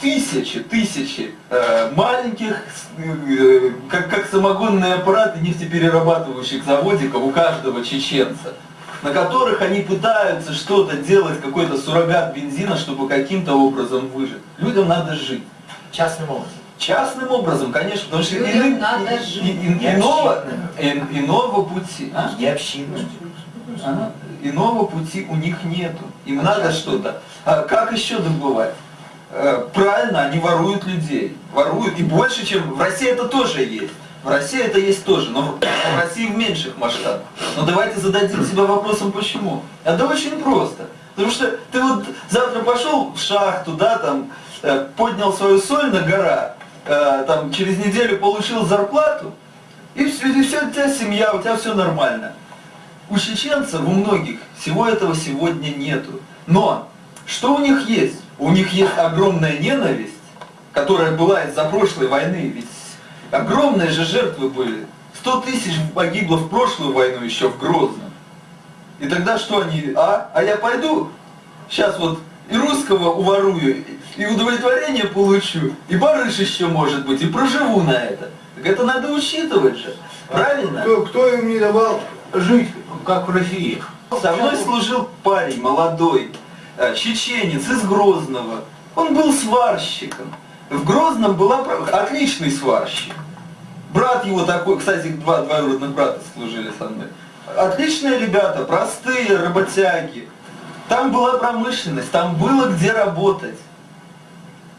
тысячи, тысячи э, маленьких, э, как, как самогонные аппараты нефтеперерабатывающих заводиков у каждого чеченца, на которых они пытаются что-то делать, какой-то суррогат бензина, чтобы каким-то образом выжить. Людям надо жить. Частным образом. Частным образом, конечно, потому что Людям иным- надо и- жить. и- и- иного, и- иного пути. а? И общинным. Ага. Иного пути у них нету. Им надо что-то. А как еще добывать? Э, Правильно, они воруют людей. Воруют. И больше, чем... В России это тоже есть. В России это есть тоже, но в России в меньших масштабах. Но давайте зададим себе вопросом, почему. Это очень просто. Потому что ты вот завтра пошел в шахту, да, там, поднял свою соль на гора, э, там, через неделю получил зарплату, и все, и все, у тебя семья, у тебя все нормально. У чеченцев, у многих, всего этого сегодня нету. Но, что у них есть? У них есть огромная ненависть, которая была из-за прошлой войны, ведь огромные же жертвы были. 100 тысяч погибло в прошлую войну еще в Грозном. И тогда что они, а? А я пойду, сейчас вот и русского уворую, и удовлетворение получу, и барыш еще может быть, и проживу на это. Так это надо учитывать же, правильно? Кто, кто им не давал жить, как в России? Со мной служил парень молодой, э, чеченец из Грозного. Он был сварщиком. В Грозном была отличный сварщик. Брат его такой, кстати, два двоюродных брата служили со мной. Отличные ребята, простые работяги. Там была промышленность, там было где работать.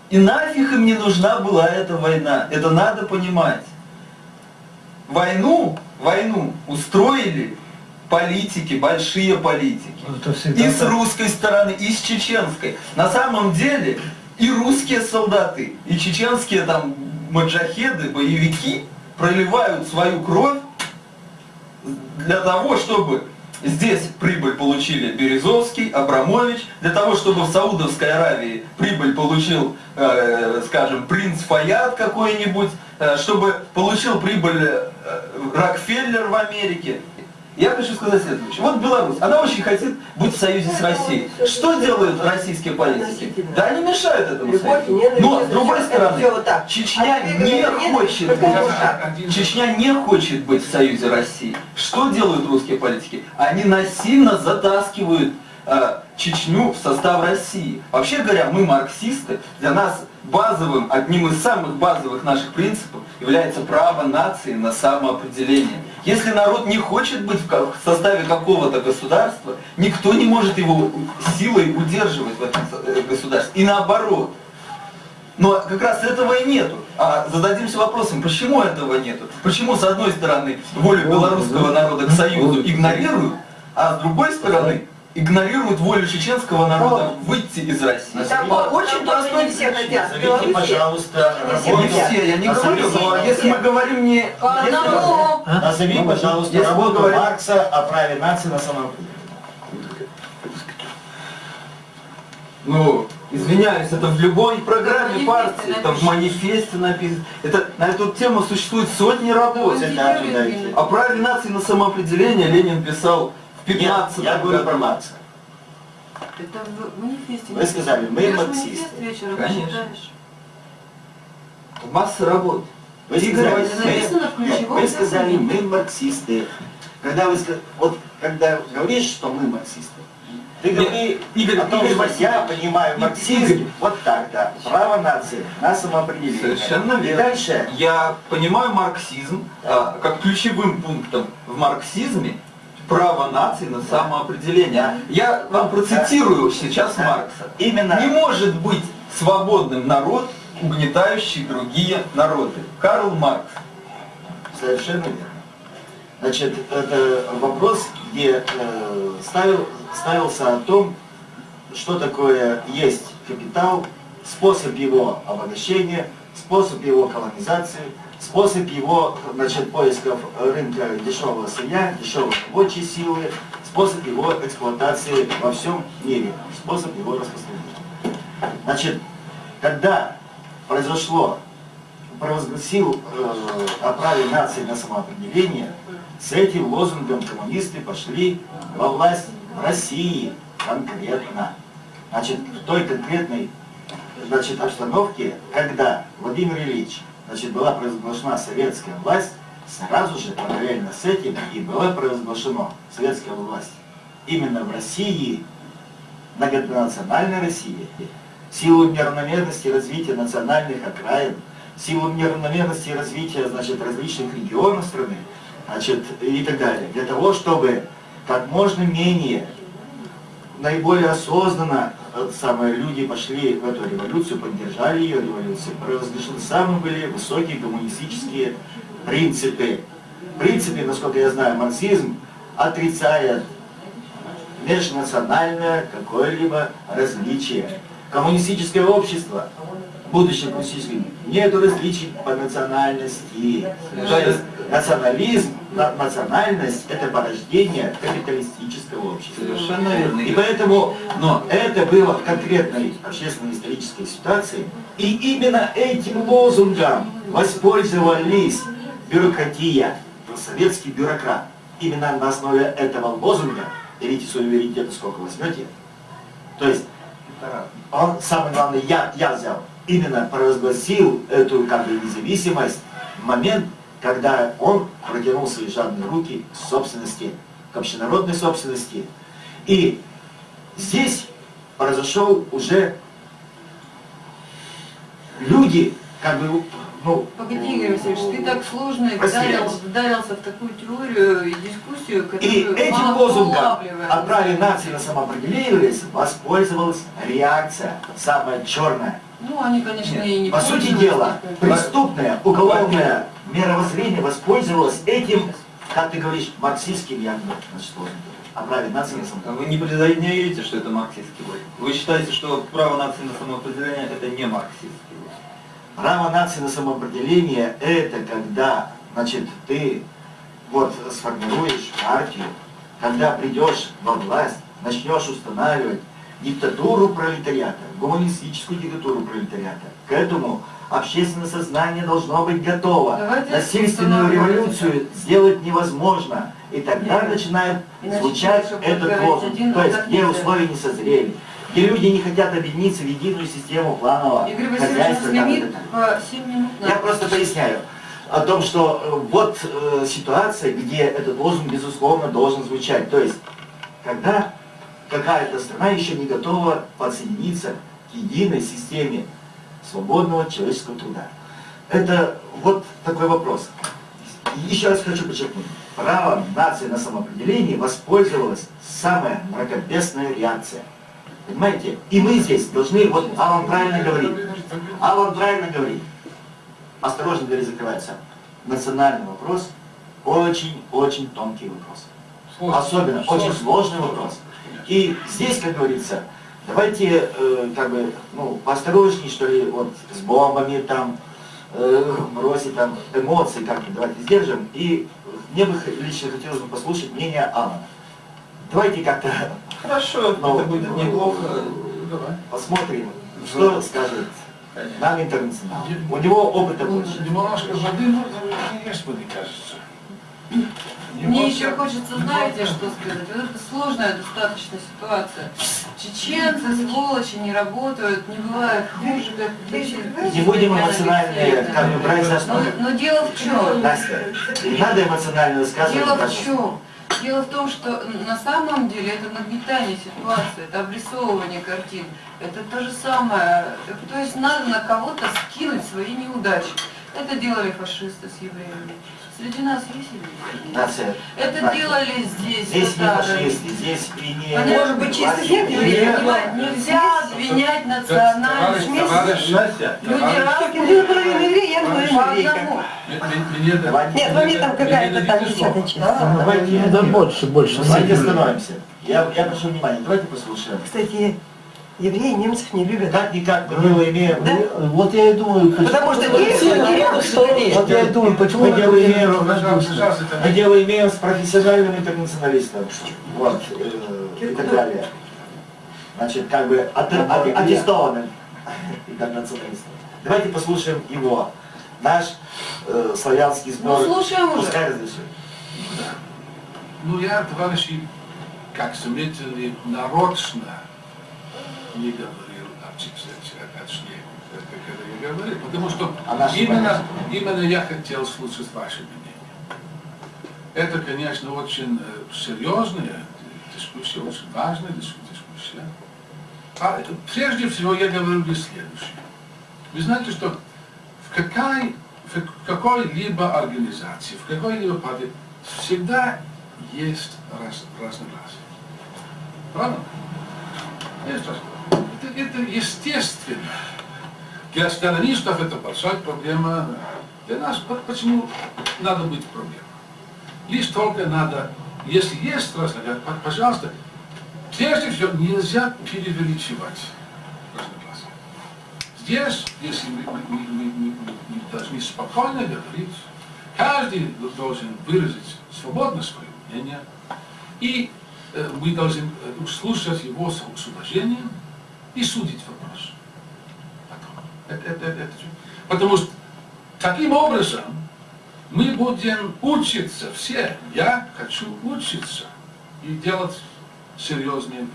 И нафиг им не нужна была эта война. Это надо понимать. Войну, войну устроили политики, большие политики. И с русской стороны, и с чеченской. На самом деле и русские солдаты, и чеченские там маджахеды, боевики проливают свою кровь для того, чтобы здесь прибыль получили Березовский, Абрамович, для того, чтобы в Саудовской Аравии прибыль получил, э, скажем, принц Фаяд какой-нибудь, э, чтобы получил прибыль э, Рокфеллер в Америке. Я хочу сказать следующее. Вот Беларусь, она очень хотит быть в союзе с Россией. Что делают российские политики? Да они мешают этому союзу. Но, с другой стороны. Чечня А не хочет быть. Чечня не хочет быть в союзе России. Что делают русские политики? Они насильно затаскивают э, Чечню в состав России. Вообще говоря, мы марксисты, для нас базовым, одним из самых базовых наших принципов является право нации на самоопределение. Если народ не хочет быть в составе какого-то государства, никто не может его силой удерживать в этом э, государстве. И наоборот. Но как раз этого и нету. А зададимся вопросом, почему этого нету? Почему с одной стороны волю белорусского народа к союзу игнорируют, а с другой стороны игнорируют волю чеченского народа выйти из России? Там очень простой все хотят. Назовите, пожалуйста, тоже не все Не работу. хотят. все, я не говорю, но если мы говорим не... Одному. Назови, пожалуйста, Если мы работу говорим- Маркса о праве нации на самоопределение. Ну, извиняюсь, это в любой программе партии, это в манифесте написано. Это, на эту тему существует сотни работ. О праве нации на самоопределение Ленин писал в Нет, 15 я говорю про Маркса. Это в манифесте. Вы сказали, мы Берешь марксисты. вечером, Конечно. читаешь. Масса работ. Вы сказали, мы, ключевом вы сказали, законе. мы марксисты. Когда вы вот когда говоришь, что мы марксисты, ты Нет, говори Игорь, о том, Игорь что я понимаю марксизм вот так, да. Право нации на самоопределение. Совершенно И верно. дальше Я понимаю марксизм а, как ключевым пунктом в марксизме право нации на самоопределение. Я вам процитирую сейчас. Маркса. именно Не может быть свободным народ, угнетающий другие народы. Карл Маркс. Совершенно верно. Значит, это вопрос, где э, ставил, ставился о том, что такое есть капитал, способ его обогащения, способ его колонизации, способ его значит, поисков рынка дешевого сырья, дешевой рабочей силы, способ его эксплуатации во всем мире, способ его распространения. Значит, когда произошло провозгласил э, о праве нации на самоопределение, с этим лозунгом коммунисты пошли во власть в России конкретно. Значит, в той конкретной значит, обстановке, когда Владимир Ильич значит, была провозглашена советская власть, сразу же параллельно с этим и была провозглашена советская власть именно в России, многонациональной России, в силу неравномерности развития национальных окраин, в силу неравномерности развития значит, различных регионов страны значит, и так далее, для того, чтобы как можно менее наиболее осознанно самые люди пошли в эту революцию, поддержали ее революцию, провозглашены самые были высокие коммунистические принципы. Принципы, насколько я знаю, марксизм отрицает межнациональное какое-либо различие. Коммунистическое общество, будущее коммунистическое, нет различий по национальности. То есть национализм, на- национальность – это порождение капиталистического общества. Совершенно верно. И поэтому, но это было в конкретной общественно-исторической ситуации, и именно этим лозунгом воспользовались бюрократия, советский бюрократ. Именно на основе этого лозунга, берите верите, сколько возьмете, то есть он, самое главное, я, я взял, именно провозгласил эту как бы независимость в момент, когда он протянул свои жадные руки к собственности, к общенародной собственности. И здесь произошел уже люди, как бы, ну, Погоди, Игорь Васильевич, ты так сложно вдарил, вдарился в такую теорию и дискуссию, и которую этим мало лозунгом о праве нации на самоопределение воспользовалась реакция, самая черная. Ну, они, конечно, и не По сути дела, преступное уголовное мировоззрение воспользовалось этим, как ты говоришь, марксистским якобы, значит, о праве нации на самоопределение. Вы не признаете, что это марксистский лозунг? Вы считаете, что право нации на самоопределение это не марксистский лозунг? Право нации на самоопределение – это когда, значит, ты вот сформируешь партию, когда придешь во власть, начнешь устанавливать диктатуру пролетариата, гуманистическую диктатуру пролетариата. К этому общественное сознание должно быть готово. Давайте Насильственную революцию сделать невозможно. И тогда Нет. начинает Иначе звучать этот лозунг. То есть, где условия не созрели, где люди не хотят объединиться в единую систему планового Игорь хозяйства. как лимит это по 7 минут. я просто поясняю о том, что э, вот э, ситуация, где этот лозунг, безусловно, должен звучать. То есть, когда какая-то страна еще не готова подсоединиться к единой системе свободного человеческого труда. Это вот такой вопрос. И Еще раз хочу подчеркнуть. Право нации на самоопределение воспользовалась самая мракобесная реакция. Понимаете? И мы здесь должны, вот Алан правильно говорит, Алан правильно говорит, осторожно, дверь закрывается. Национальный вопрос очень-очень тонкий вопрос. Особенно очень сложный вопрос. И здесь, как говорится, давайте э, как бы, ну, поосторожней, что ли, вот с бомбами там, э, бросить там эмоции как-то давайте сдержим. И мне бы лично хотелось бы послушать мнение Алана. Давайте как-то Хорошо, Ну, это будет неплохо. Давай. посмотрим, что скажет нам интернационал. У него опыта Ну, больше. Немножко воды можно есть, мне кажется. Мне еще хочется, знаете, что сказать? Вот это сложная достаточно ситуация. Чеченцы, сволочи, не работают, не бывает хуже, как Не будем эмоциональные, как бы брать за но, основу. но дело в чем? Настя, не надо эмоционально высказывать. Дело в чем? Дело в том, что на самом деле это нагнетание ситуации, это обрисовывание картин. Это то же самое. То есть надо на кого-то скинуть свои неудачи. Это делали фашисты с евреями. Среди нас есть евреи? Настя, Это Настя, делали здесь. Здесь не фашисты, здесь и не... Понятно. Может быть, чисто евреев? не- Понимаете, Нельзя обвинять национальность. Товарищ, Люди товарищ, Ты наполовину еврей, я По наполовину еврейка. Нет, ну мне там какая-то там десятая часть. давайте, Да больше, больше. давайте остановимся. Я, я прошу внимания, давайте послушаем. Кстати, евреи немцев не любят. Как-никак мы дело имеем... Да? Вот я и думаю, почему... Потому что немцы рядом что ли? Вот я и думаю, почему... Мы дело имеем... Пожалуйста, пожалуйста, это- Мы дело имеем с профессиональным интернационалистом. Вот, э, и так далее. Значит, как бы от- аттестованным интернационалистом. Давайте послушаем его. Наш э, славянский сбор. Ну, слушаем уже. Пускай разрешит. Ну, я, товарищи, как заметили, нарочно не говорил о чеченцах, точнее, когда я говорил, потому что А именно, именно я хотел слушать ваше мнение. Это, конечно, очень э, серьезная дискуссия, очень важная дис- дискуссия. А э, прежде всего я говорю лишь следующее. Вы знаете, что в, какой, в какой-либо организации, в какой-либо партии всегда есть раз, разногласия. Правда? Есть разногласия. Это, естественно. Для сторонистов это большая проблема. Для нас почему надо быть проблемой? Лишь только надо, если есть разногласия, пожалуйста, прежде всего нельзя преувеличивать разногласия. Здесь, если мы, мы- мы- мы- мы- мы должны спокойно говорить, каждый должен выразить свободно свое мнение, и э, мы должны э, слушать его с уважением и судить вопрос. Это- это- это- Потому что таким образом мы будем учиться все. Я хочу учиться и делать серьезные выводы.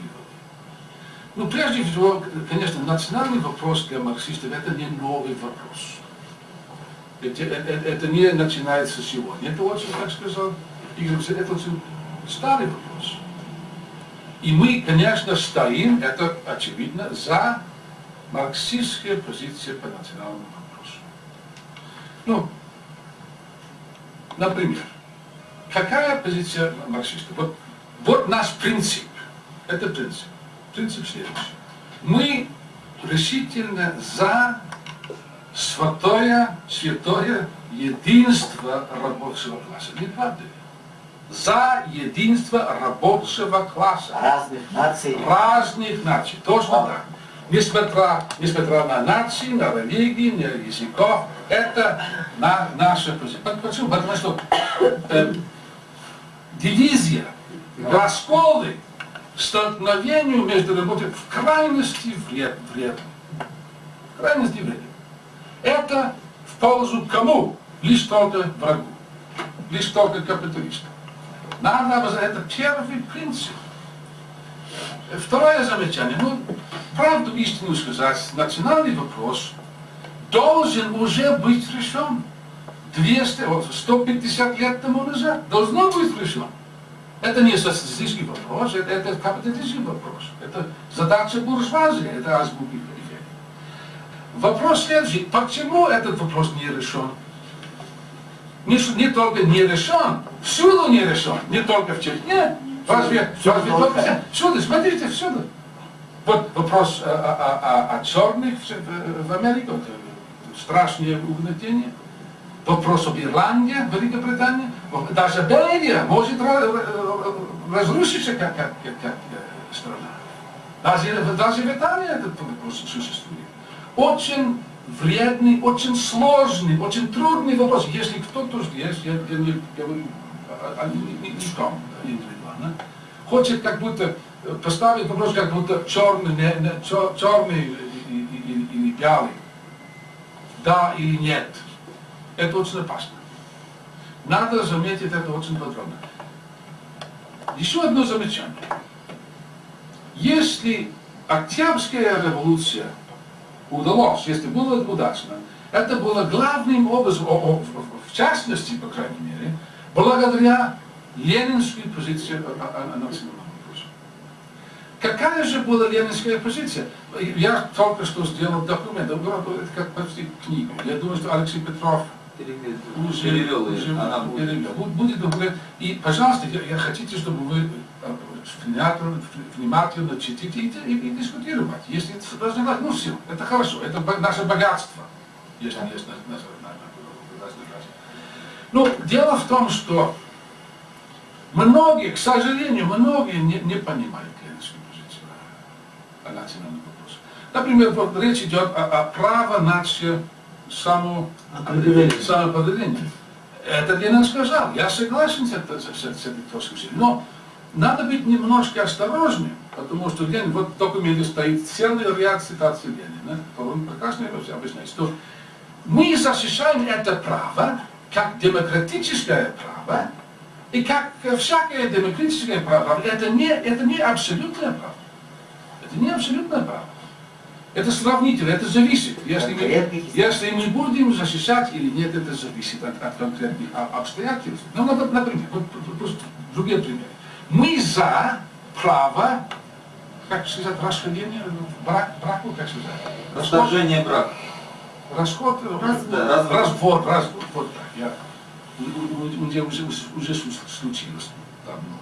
Ну, прежде всего, конечно, национальный вопрос для марксистов это не новый вопрос. Это, это- это не начинается сегодня. Это очень, как сказал Игорь, это очень старый вопрос. И мы, конечно, стоим, это очевидно, за марксистские позиции по национальному вопросу. Ну, например, какая позиция марксистов? Вот, вот наш принцип. Это принцип. Принцип следующий. Мы решительно за святое, святое единство рабочего класса. Не правда ли? За единство рабочего класса Разных наций. разных наций. Точно так. Несмотря, несмотря на нации, на религии, на языков, это на, наша позиция. По- Почему? Потому что э, дивизия, расколы, столкновению между работой в крайности вред, вредны. В крайности вредны. Это в пользу кому? Лишь только врагу. Лишь только капиталистам. Надо, это первый принцип. Второе замечание. Ну, правду истину сказать, национальный вопрос должен уже быть решен. 200, вот 150 лет тому назад должно быть решен. Это не социалистический вопрос, это, это капиталистический вопрос. Это задача буржуазии, это азбуки. Вопрос следующий. Почему этот вопрос не решен? Не, не только не решен, всюду не решен, не только в Чечне. Разве, разве только здесь? всюду, смотрите, всюду. Вот вопрос о, о- о- о черных в, в- Америке, вот, э, страшное угнетение. Вопрос об Ирландии, Великобритании. Даже Бельгия может ра- разрушиться как, как, как, как, э, страна. Даже, даже в Италии этот вопрос существует. Очень вредный, очень сложный, очень трудный вопрос. Если кто-то здесь, я, я не говорю о, о, ни- ни- ником индивидуально, хочет как будто э, поставить вопрос, как будто черный, не, не, чер- черный и- и- и- или белый, да или нет, это очень опасно. Надо заметить это очень подробно. Еще одно замечание. Если Октябрьская революция удалось, если было удачно, это было главным образом, в- частности, по крайней мере, благодаря ленинской позиции о, о- о национальном вопросе. Какая же была ленинская позиция? Я только что сделал документ, это как почти книгу. Я думаю, что Алексей Петров уже Перевел будет. Будет говорить. И, пожалуйста, я, я хотите, чтобы вы внимательно, читите и, и- и дискутировать. Если это разногласия, ну все, это хорошо, это наше богатство, если есть на- на- на- на- разногласия. Ну, дело в том, что многие, к сожалению, многие не, не понимают ленинскую позицию о национальном вопросе. Например, вот речь идет о, о право нации само Определение. самоопределение. Это Ленин сказал. Я согласен с, это- с- с этой точкой зрения. Но надо быть немножко осторожным, потому что Ленин, вот в документе стоит целый ряд цитаций Ленина, он прекрасно объясняет, что мы защищаем это право как демократическое право, и как всякое демократическое право, это не, это не абсолютное право. Это не абсолютное право. Это сравнительно, это зависит. Если мы, если мы будем защищать или нет, это зависит от, от конкретных а- обстоятельств. Ну, нап- например, вот, вот, просто другие примеры. Мы за право, как сказать, расхождение, в брак, браку, как сказать? Расторжение брака. Расход, э, Развод. Да, развод. развод, развод, вот так, я, у, меня уже, уже случилось давно.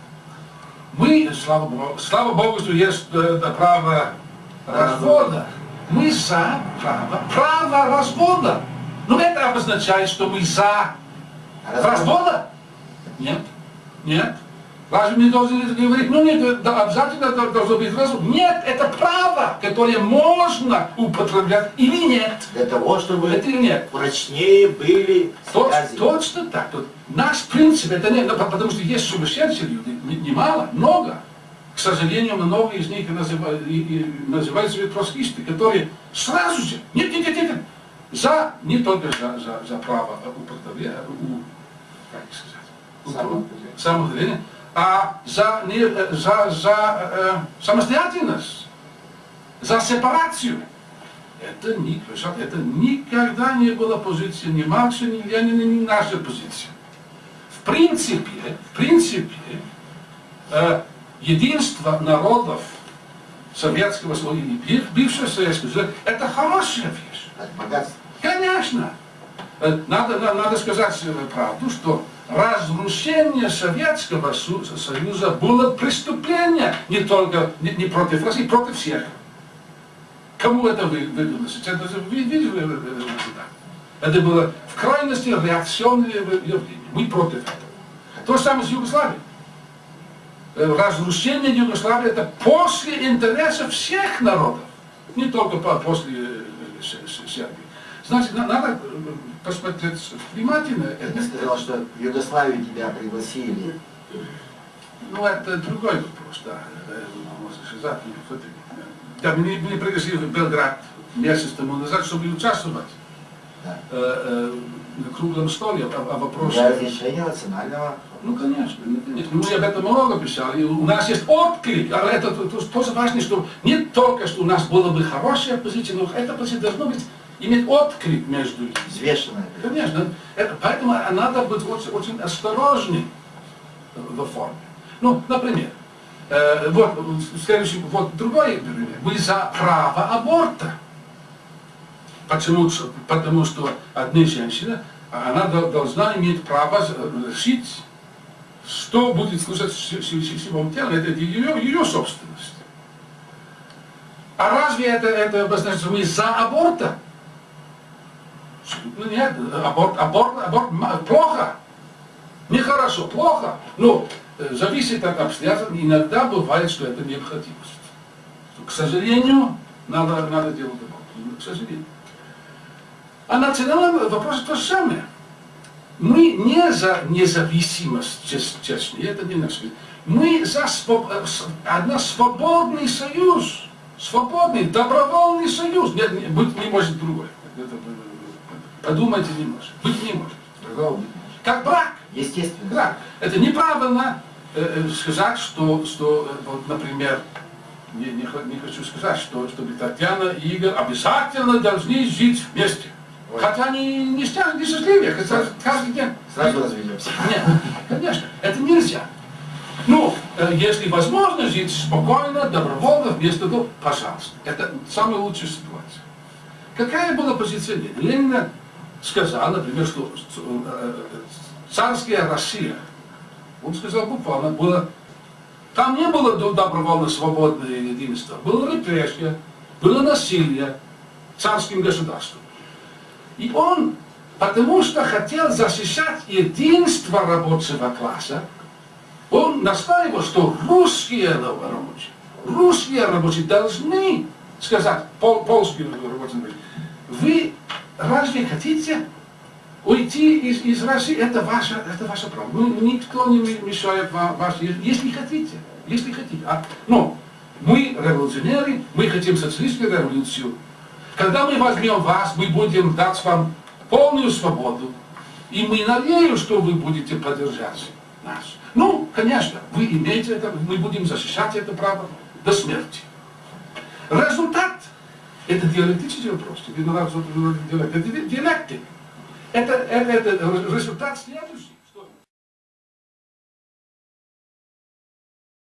Мы, слава Богу, слава Богу, что есть э, это право развода. Мы за право, право развода. Но это обозначает, что мы за развода? Нет. Нет. Разве мы должны говорить, ну нет, да, обязательно дол- должно быть развод? Нет, это право, которое можно употреблять или нет. Для того, чтобы Это или нет. прочнее были Точ- связи. точно так. Тут наш принцип, это не, ну, потому что есть сумасшедшие люди, не- немало, много. К сожалению, много из них называют, и, и называют себя троцкисты, которые сразу же, нет, нет, нет, нет, за, не только за, за, за право употребления, у, как сказать, самоопределение, а за, не, э, за, за э, самостоятельность, за сепарацию. Это, не, это никогда не была позиция ни Маркса, ни Ленина, ни наша позиция. В принципе, в принципе, э, единство народов Советского Союза и бывшего Советского Союза – это хорошая вещь. Это богатство. Конечно. Э, Надо, на- надо сказать э, правду, что разрушение Советского Союза было преступление не только не, не против России, против всех. Кому это вы- выгодно? Это? Это было в крайности реакционное явление. Мы против этого. То же самое с Югославией. Э, Разрушение Югославии это после интересов всех народов, не только по- после э, С- Сербии. Значит, на- надо э, посмотреть внимательно. Ты Это, сказал, что в Югославию тебя пригласили. ну, это другой вопрос, да. Э, Да, меня, меня пригласили в Белград месяц тому назад, чтобы участвовать Да. э, э, на круглом столе о, о вопросе. Для разрешения национального Ну, конечно, ну, конечно. Мы об этом много писали. У нас есть отклик. А это то- то- тоже важно, что не только, что у нас была бы хорошая позиция, но эта позиция должна быть, иметь отклик между людьми. взвешенное. Конечно. Это, поэтому надо быть очень, очень осторожным в форме. Ну, например, э, вот следующий, вот другой пример. Мы за право аборта. Почему? Потому что одна женщина, она дол- должна иметь право решить, что будет служить с с- с- с его телом. Это ее, ее собственность. А разве это, это обозначает, что мы за аборта? Ну нет, аборт, аборт, аборт плохо. Нехорошо, плохо. Но э, зависит от обстоятельств. Иногда бывает, что это необходимость. К сожалению, надо, надо делать аборт. Ну, К сожалению. А национальный вопрос то же самое. Мы не за независимость Чечни, это не наш. Мы за своб- э, одна свободный союз, свободный, добровольный союз. Нет, не, быть не может другой. Это, подумайте не может. Быть не может. Другого быть. Как брак. Естественно. Да, это неправильно э, э, сказать, что, что э, вот, например, не, не, не хочу сказать, что, чтобы Татьяна и Игорь обязательно должны жить вместе. Ой. Хотя они не не счастливы, хотя каждый день. Сразу разведемся. Нет, конечно, это нельзя. Ну, э, если возможно жить спокойно, добровольно, вместо того, пожалуйста. Это самая лучшая ситуация. Какая была позиция Ленина? Ленина сказал, например, что э, царская Россия, он сказал буквально, было, там не было до- добровольно свободное единство, было репрессия, было насилие царским государством. И он, потому что хотел защищать единство рабочего класса, он настаивал, что русские рабочие, русские рабочие должны сказать пол, польским рабочим, вы разве хотите уйти из, из России? Это ваше, это ваше право. Ну, никто не мешает вам, вас, если хотите, если хотите. А, но мы революционеры, мы хотим социалистическую революцию. Когда мы возьмем вас, мы будем дать вам полную свободу. И мы надеемся, что вы будете поддержать нас. Ну, конечно, вы имеете это, мы будем защищать это право до смерти. Результат – это диалектический вопрос. Это диалектик. Это, это, это результат следующий.